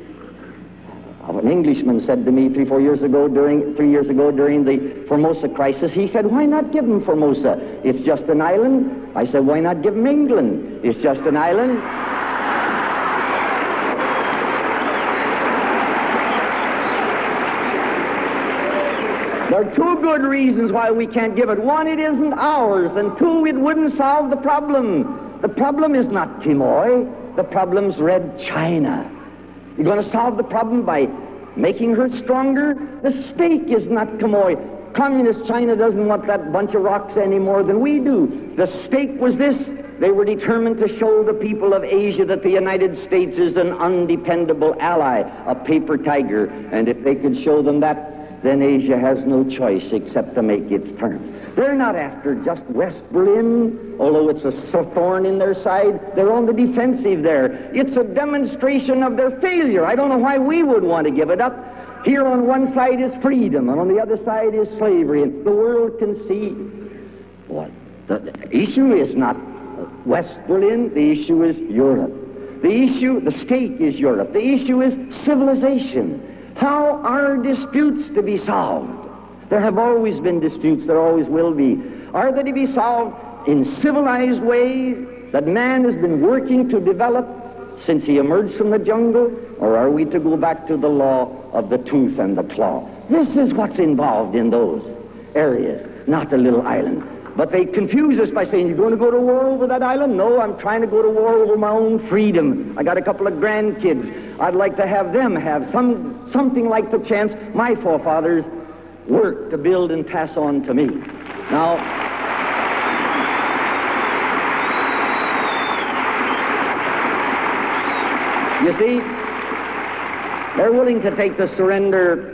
An Englishman said to me three, four years ago, during three years ago during the Formosa crisis, he said, "Why not give them Formosa? It's just an island." I said, "Why not give them England? It's just an island." There are two good reasons why we can't give it. One, it isn't ours, and two, it wouldn't solve the problem. The problem is not Quemoy. The problem's Red China. You're going to solve the problem by making her stronger? The stake is not Quemoy. Communist China doesn't want that bunch of rocks any more than we do. The stake was this. They were determined to show the people of Asia that the United States is an undependable ally, a paper tiger. And if they could show them that, then Asia has no choice except to make its terms. They're not after just West Berlin, although it's a thorn in their side. They're on the defensive there. It's a demonstration of their failure. I don't know why we would want to give it up. Here on one side is freedom, and on the other side is slavery, and the world can see what? The, the issue is not West Berlin, the issue is Europe. The issue, the stake is Europe. The issue is civilization. How are disputes to be solved? There have always been disputes, there always will be. Are they to be solved in civilized ways that man has been working to develop since he emerged from the jungle? Or are we to go back to the law of the tooth and the claw? This is what's involved in those areas, not a little island. But they confuse us by saying, You're going to go to war over that island? No, I'm trying to go to war over my own freedom. I got a couple of grandkids. I'd like to have them have some, something like the chance my forefathers worked to build and pass on to me. Now, you see, they're willing to take the surrender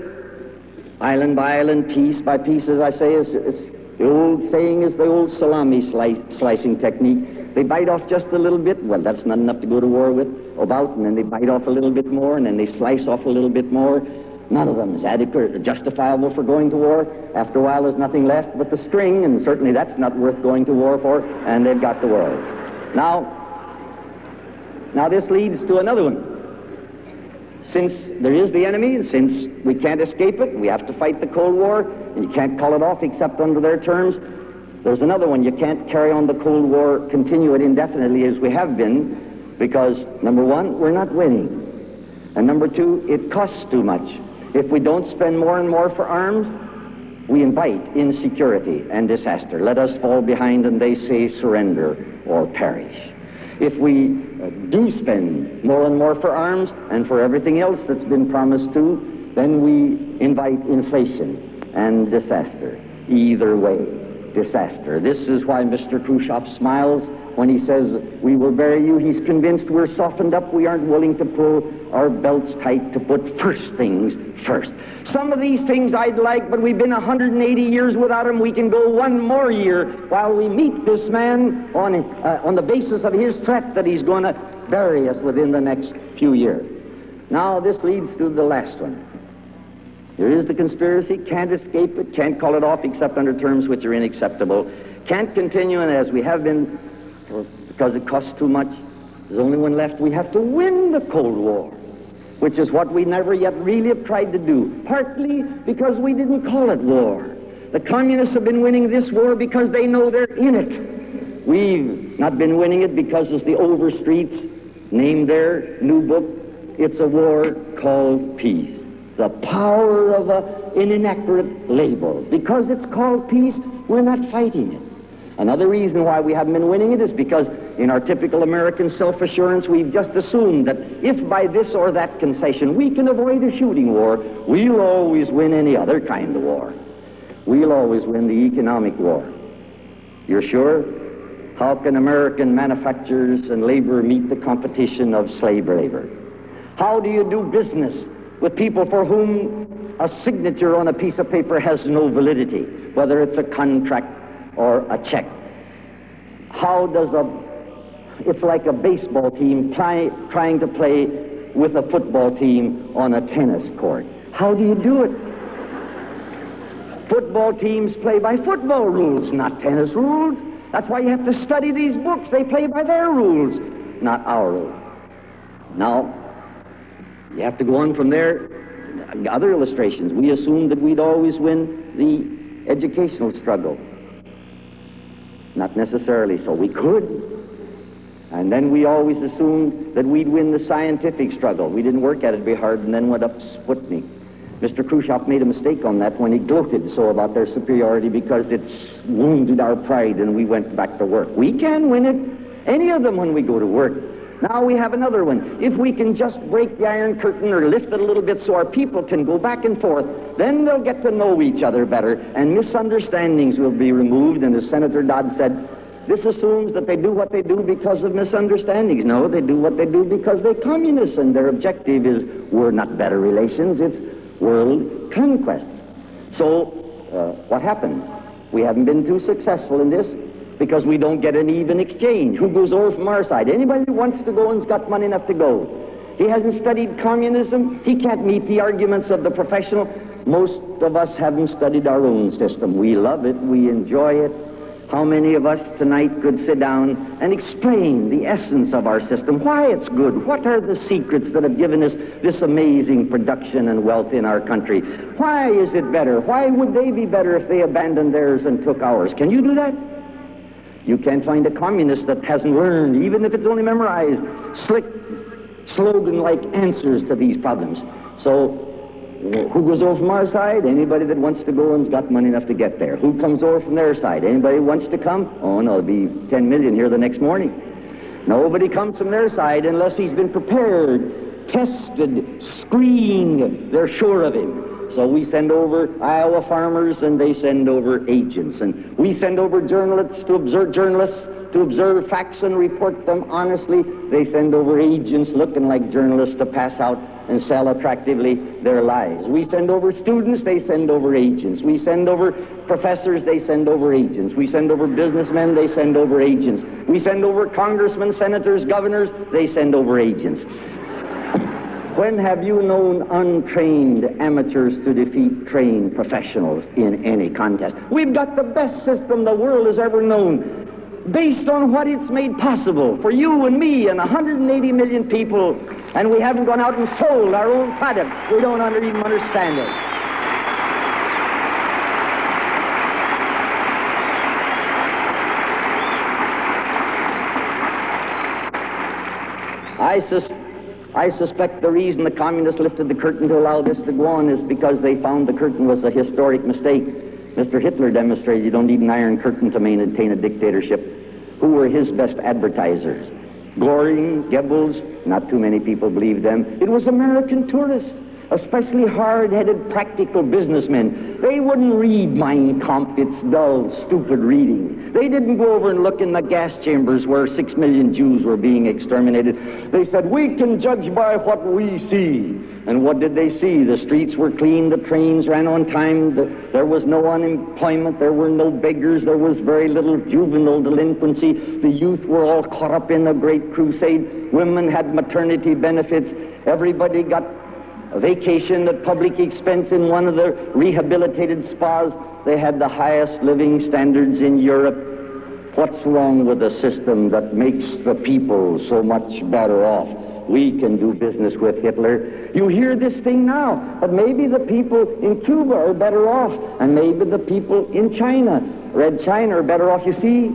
island by island, piece by piece, as I say, is, the old saying is the old salami slice, slicing technique. They bite off just a little bit. Well, that's not enough to go to war with about, and then they bite off a little bit more, and then they slice off a little bit more. None of them is adequate or justifiable for going to war. After a while, there's nothing left but the string, and certainly that's not worth going to war for, and they've got the world. Now, now this leads to another one. Since there is the enemy, and since we can't escape it, we have to fight the Cold War, and you can't call it off except under their terms. There's another one. You can't carry on the Cold War, continue it indefinitely as we have been, because, number one, we're not winning. And number two, it costs too much. If we don't spend more and more for arms, we invite insecurity and disaster. Let us fall behind and they say surrender or perish. If we uh, do spend more and more for arms and for everything else that's been promised to, then we invite inflation and disaster. Either way, disaster. This is why Mr. Khrushchev smiles when he says, We will bury you. He's convinced we're softened up. We aren't willing to pull our belts tight to put first things first. Some of these things I'd like, but we've been 180 years without him. We can go one more year while we meet this man on, uh, on the basis of his threat that he's going to bury us within the next few years. Now, this leads to the last one. There is the conspiracy, can't escape it, can't call it off except under terms which are unacceptable, can't continue, and as we have been because it costs too much. There's only one left. We have to win the Cold War, which is what we never yet really have tried to do, partly because we didn't call it war. The communists have been winning this war because they know they're in it. We've not been winning it because, as the Overstreets named their new book, it's a war called peace. The power of a, an inaccurate label. Because it's called peace, we're not fighting it. Another reason why we haven't been winning it is because in our typical American self-assurance, we've just assumed that if by this or that concession we can avoid a shooting war, we'll always win any other kind of war. We'll always win the economic war. You're sure? How can American manufacturers and labor meet the competition of slave labor? How do you do business with people for whom a signature on a piece of paper has no validity, whether it's a contract or a check. How does a, it's like a baseball team play, trying to play with a football team on a tennis court. How do you do it? Football teams play by football rules, not tennis rules. That's why you have to study these books. They play by their rules, not our rules. Now, you have to go on from there. Other illustrations. We assumed that we'd always win the educational struggle. Not necessarily so. We could. And then we always assumed that we'd win the scientific struggle. We didn't work at it very hard and then went up Sputnik. Mr. Khrushchev made a mistake on that when he gloated so about their superiority because it's wounded our pride and we went back to work. We can win it, any of them, when we go to work. Now we have another one. If we can just break the Iron Curtain or lift it a little bit so our people can go back and forth, then they'll get to know each other better and misunderstandings will be removed. And as Senator Dodd said, this assumes that they do what they do because of misunderstandings. No, they do what they do because they're communists and their objective is we're not better relations, it's world conquest. So, uh, what happens? We haven't been too successful in this because we don't get an even exchange. Who goes over from our side? Anybody who wants to go and's got money enough to go. He hasn't studied communism. He can't meet the arguments of the professional. Most of us haven't studied our own system. We love it. We enjoy it. How many of us tonight could sit down and explain the essence of our system, why it's good, what are the secrets that have given us this amazing production and wealth in our country? Why is it better? Why would they be better if they abandoned theirs and took ours? Can you do that? You can't find a communist that hasn't learned, even if it's only memorized, slick, slogan-like answers to these problems. So, who goes over from our side? Anybody that wants to go and's got money enough to get there. Who comes over from their side? Anybody wants to come? Oh, no, there'll be 10 million here the next morning. Nobody comes from their side unless he's been prepared, tested, screened. They're sure of him. So we send over Iowa farmers and they send over agents. And we send over journalists to observe journalists to observe facts and report them honestly. They send over agents looking like journalists to pass out and sell attractively their lies. We send over students, they send over agents. We send over professors, they send over agents. We send over businessmen, they send over agents. We send over congressmen, senators, governors, they send over agents. When have you known untrained amateurs to defeat trained professionals in any contest? We've got the best system the world has ever known based on what it's made possible for you and me and 180 million people, and we haven't gone out and sold our own product. We don't even understand it. I suspect I suspect the reason the communists lifted the curtain to allow this to go on is because they found the curtain was a historic mistake. Mr. Hitler demonstrated you don't need an iron curtain to maintain a dictatorship. Who were his best advertisers? Goring, Goebbels, not too many people believed them. It was American tourists especially hard-headed practical businessmen. They wouldn't read Mein Kampf. It's dull, stupid reading. They didn't go over and look in the gas chambers where six million Jews were being exterminated. They said, we can judge by what we see. And what did they see? The streets were clean, the trains ran on time, the, there was no unemployment, there were no beggars, there was very little juvenile delinquency, the youth were all caught up in the great crusade, women had maternity benefits, everybody got vacation at public expense in one of the rehabilitated spas. They had the highest living standards in Europe. What's wrong with a system that makes the people so much better off? We can do business with Hitler. You hear this thing now, but maybe the people in Cuba are better off, and maybe the people in China, Red China, are better off. You see,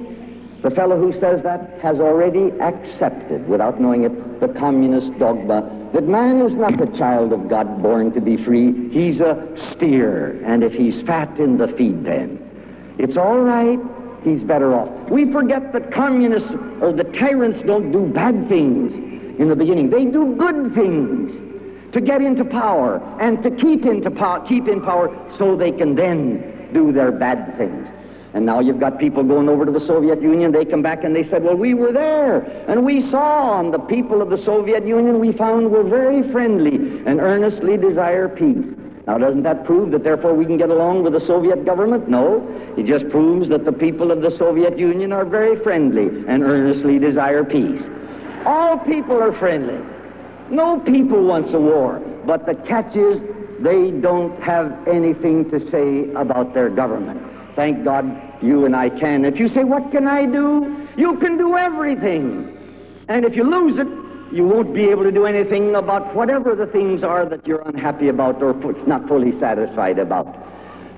the fellow who says that has already accepted, without knowing it, the communist dogma that man is not the child of God born to be free. He's a steer, and if he's fat in the feed pen, it's all right. He's better off. We forget that communists or the tyrants don't do bad things in the beginning. They do good things to get into power and to keep into keep in power so they can then do their bad things. And now you've got people going over to the Soviet Union. They come back and they said, well, we were there and we saw, and the people of the Soviet Union we found were very friendly and earnestly desire peace. Now, doesn't that prove that therefore we can get along with the Soviet government? No. It just proves that the people of the Soviet Union are very friendly and earnestly desire peace. All people are friendly. No people wants a war. But the catch is they don't have anything to say about their government. Thank God you and I can. If you say, What can I do? You can do everything. And if you lose it, you won't be able to do anything about whatever the things are that you're unhappy about or not fully satisfied about.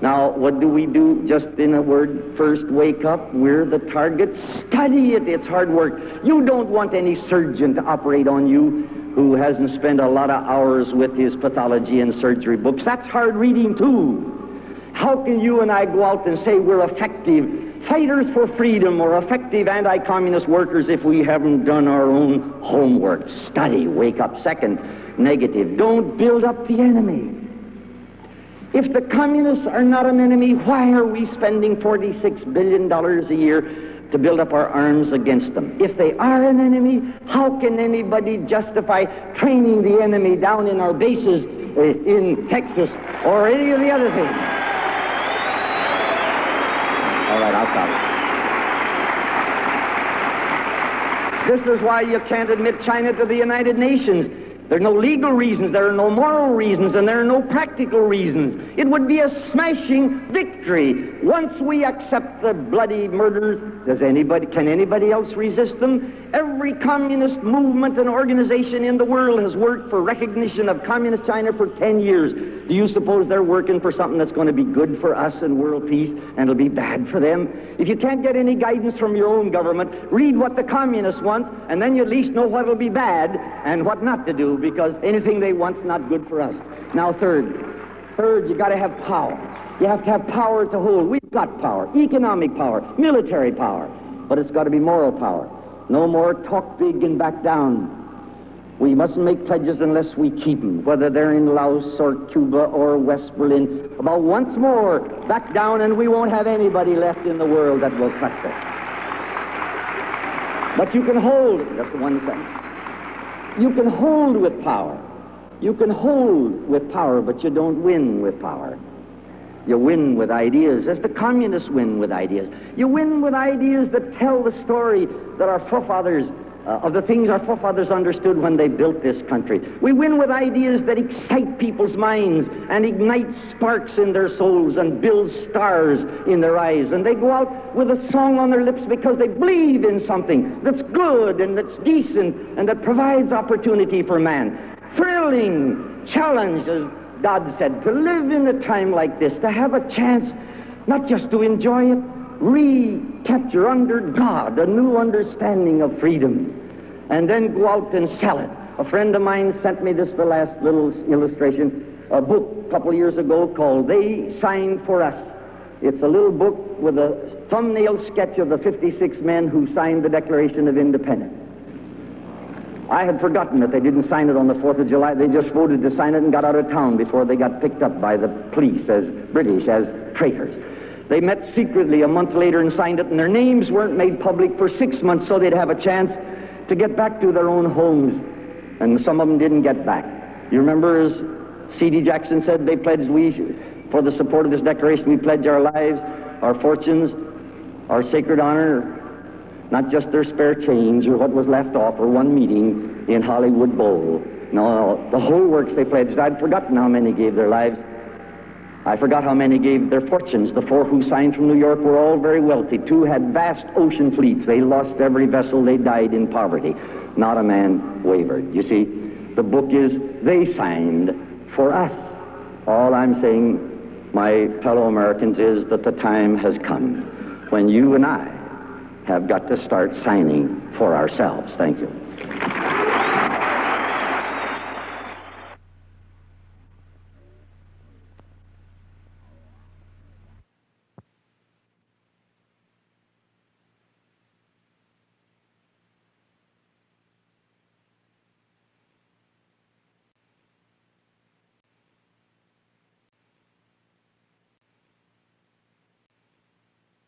Now, what do we do? Just in a word, first wake up. We're the target. Study it. It's hard work. You don't want any surgeon to operate on you who hasn't spent a lot of hours with his pathology and surgery books. That's hard reading, too. How can you and I go out and say we're effective fighters for freedom or effective anti-communist workers if we haven't done our own homework? Study, wake up. Second, negative. Don't build up the enemy. If the communists are not an enemy, why are we spending $46 billion a year to build up our arms against them? If they are an enemy, how can anybody justify training the enemy down in our bases uh, in Texas or any of the other things? All right, I'll stop. This is why you can't admit China to the United Nations. There are no legal reasons, there are no moral reasons, and there are no practical reasons. It would be a smashing victory once we accept the bloody murders. Does anybody, can anybody else resist them? Every communist movement and organization in the world has worked for recognition of communist China for 10 years. Do you suppose they're working for something that's going to be good for us and world peace and it'll be bad for them? If you can't get any guidance from your own government, read what the communists want, and then you at least know what'll be bad and what not to do because anything they want's not good for us. Now, third, third, you got to have power. You have to have power to hold. We've got power, economic power, military power, but it's got to be moral power. No more talk big and back down. We mustn't make pledges unless we keep them, whether they're in Laos or Cuba or West Berlin. About once more, back down, and we won't have anybody left in the world that will trust us. But you can hold, that's the one sentence. You can hold with power. You can hold with power, but you don't win with power. You win with ideas, as the communists win with ideas. You win with ideas that tell the story that our forefathers, uh, of the things our forefathers understood when they built this country. We win with ideas that excite people's minds and ignite sparks in their souls and build stars in their eyes. And they go out with a song on their lips because they believe in something that's good and that's decent and that provides opportunity for man. Thrilling challenges God said, to live in a time like this, to have a chance not just to enjoy it, recapture under God a new understanding of freedom, and then go out and sell it. A friend of mine sent me this, the last little illustration, a book a couple years ago called They Signed for Us. It's a little book with a thumbnail sketch of the 56 men who signed the Declaration of Independence. I had forgotten that they didn't sign it on the 4th of July. They just voted to sign it and got out of town before they got picked up by the police as British, as traitors. They met secretly a month later and signed it, and their names weren't made public for six months so they'd have a chance to get back to their own homes. And some of them didn't get back. You remember as C.D. Jackson said, they pledged, we, for the support of this declaration, we pledge our lives, our fortunes, our sacred honor, not just their spare change or what was left off or one meeting in Hollywood Bowl. No, the whole works they pledged. I'd forgotten how many gave their lives. I forgot how many gave their fortunes. The four who signed from New York were all very wealthy. Two had vast ocean fleets. They lost every vessel. They died in poverty. Not a man wavered. You see, the book is they signed for us. All I'm saying, my fellow Americans, is that the time has come when you and I have got to start signing for ourselves. Thank you.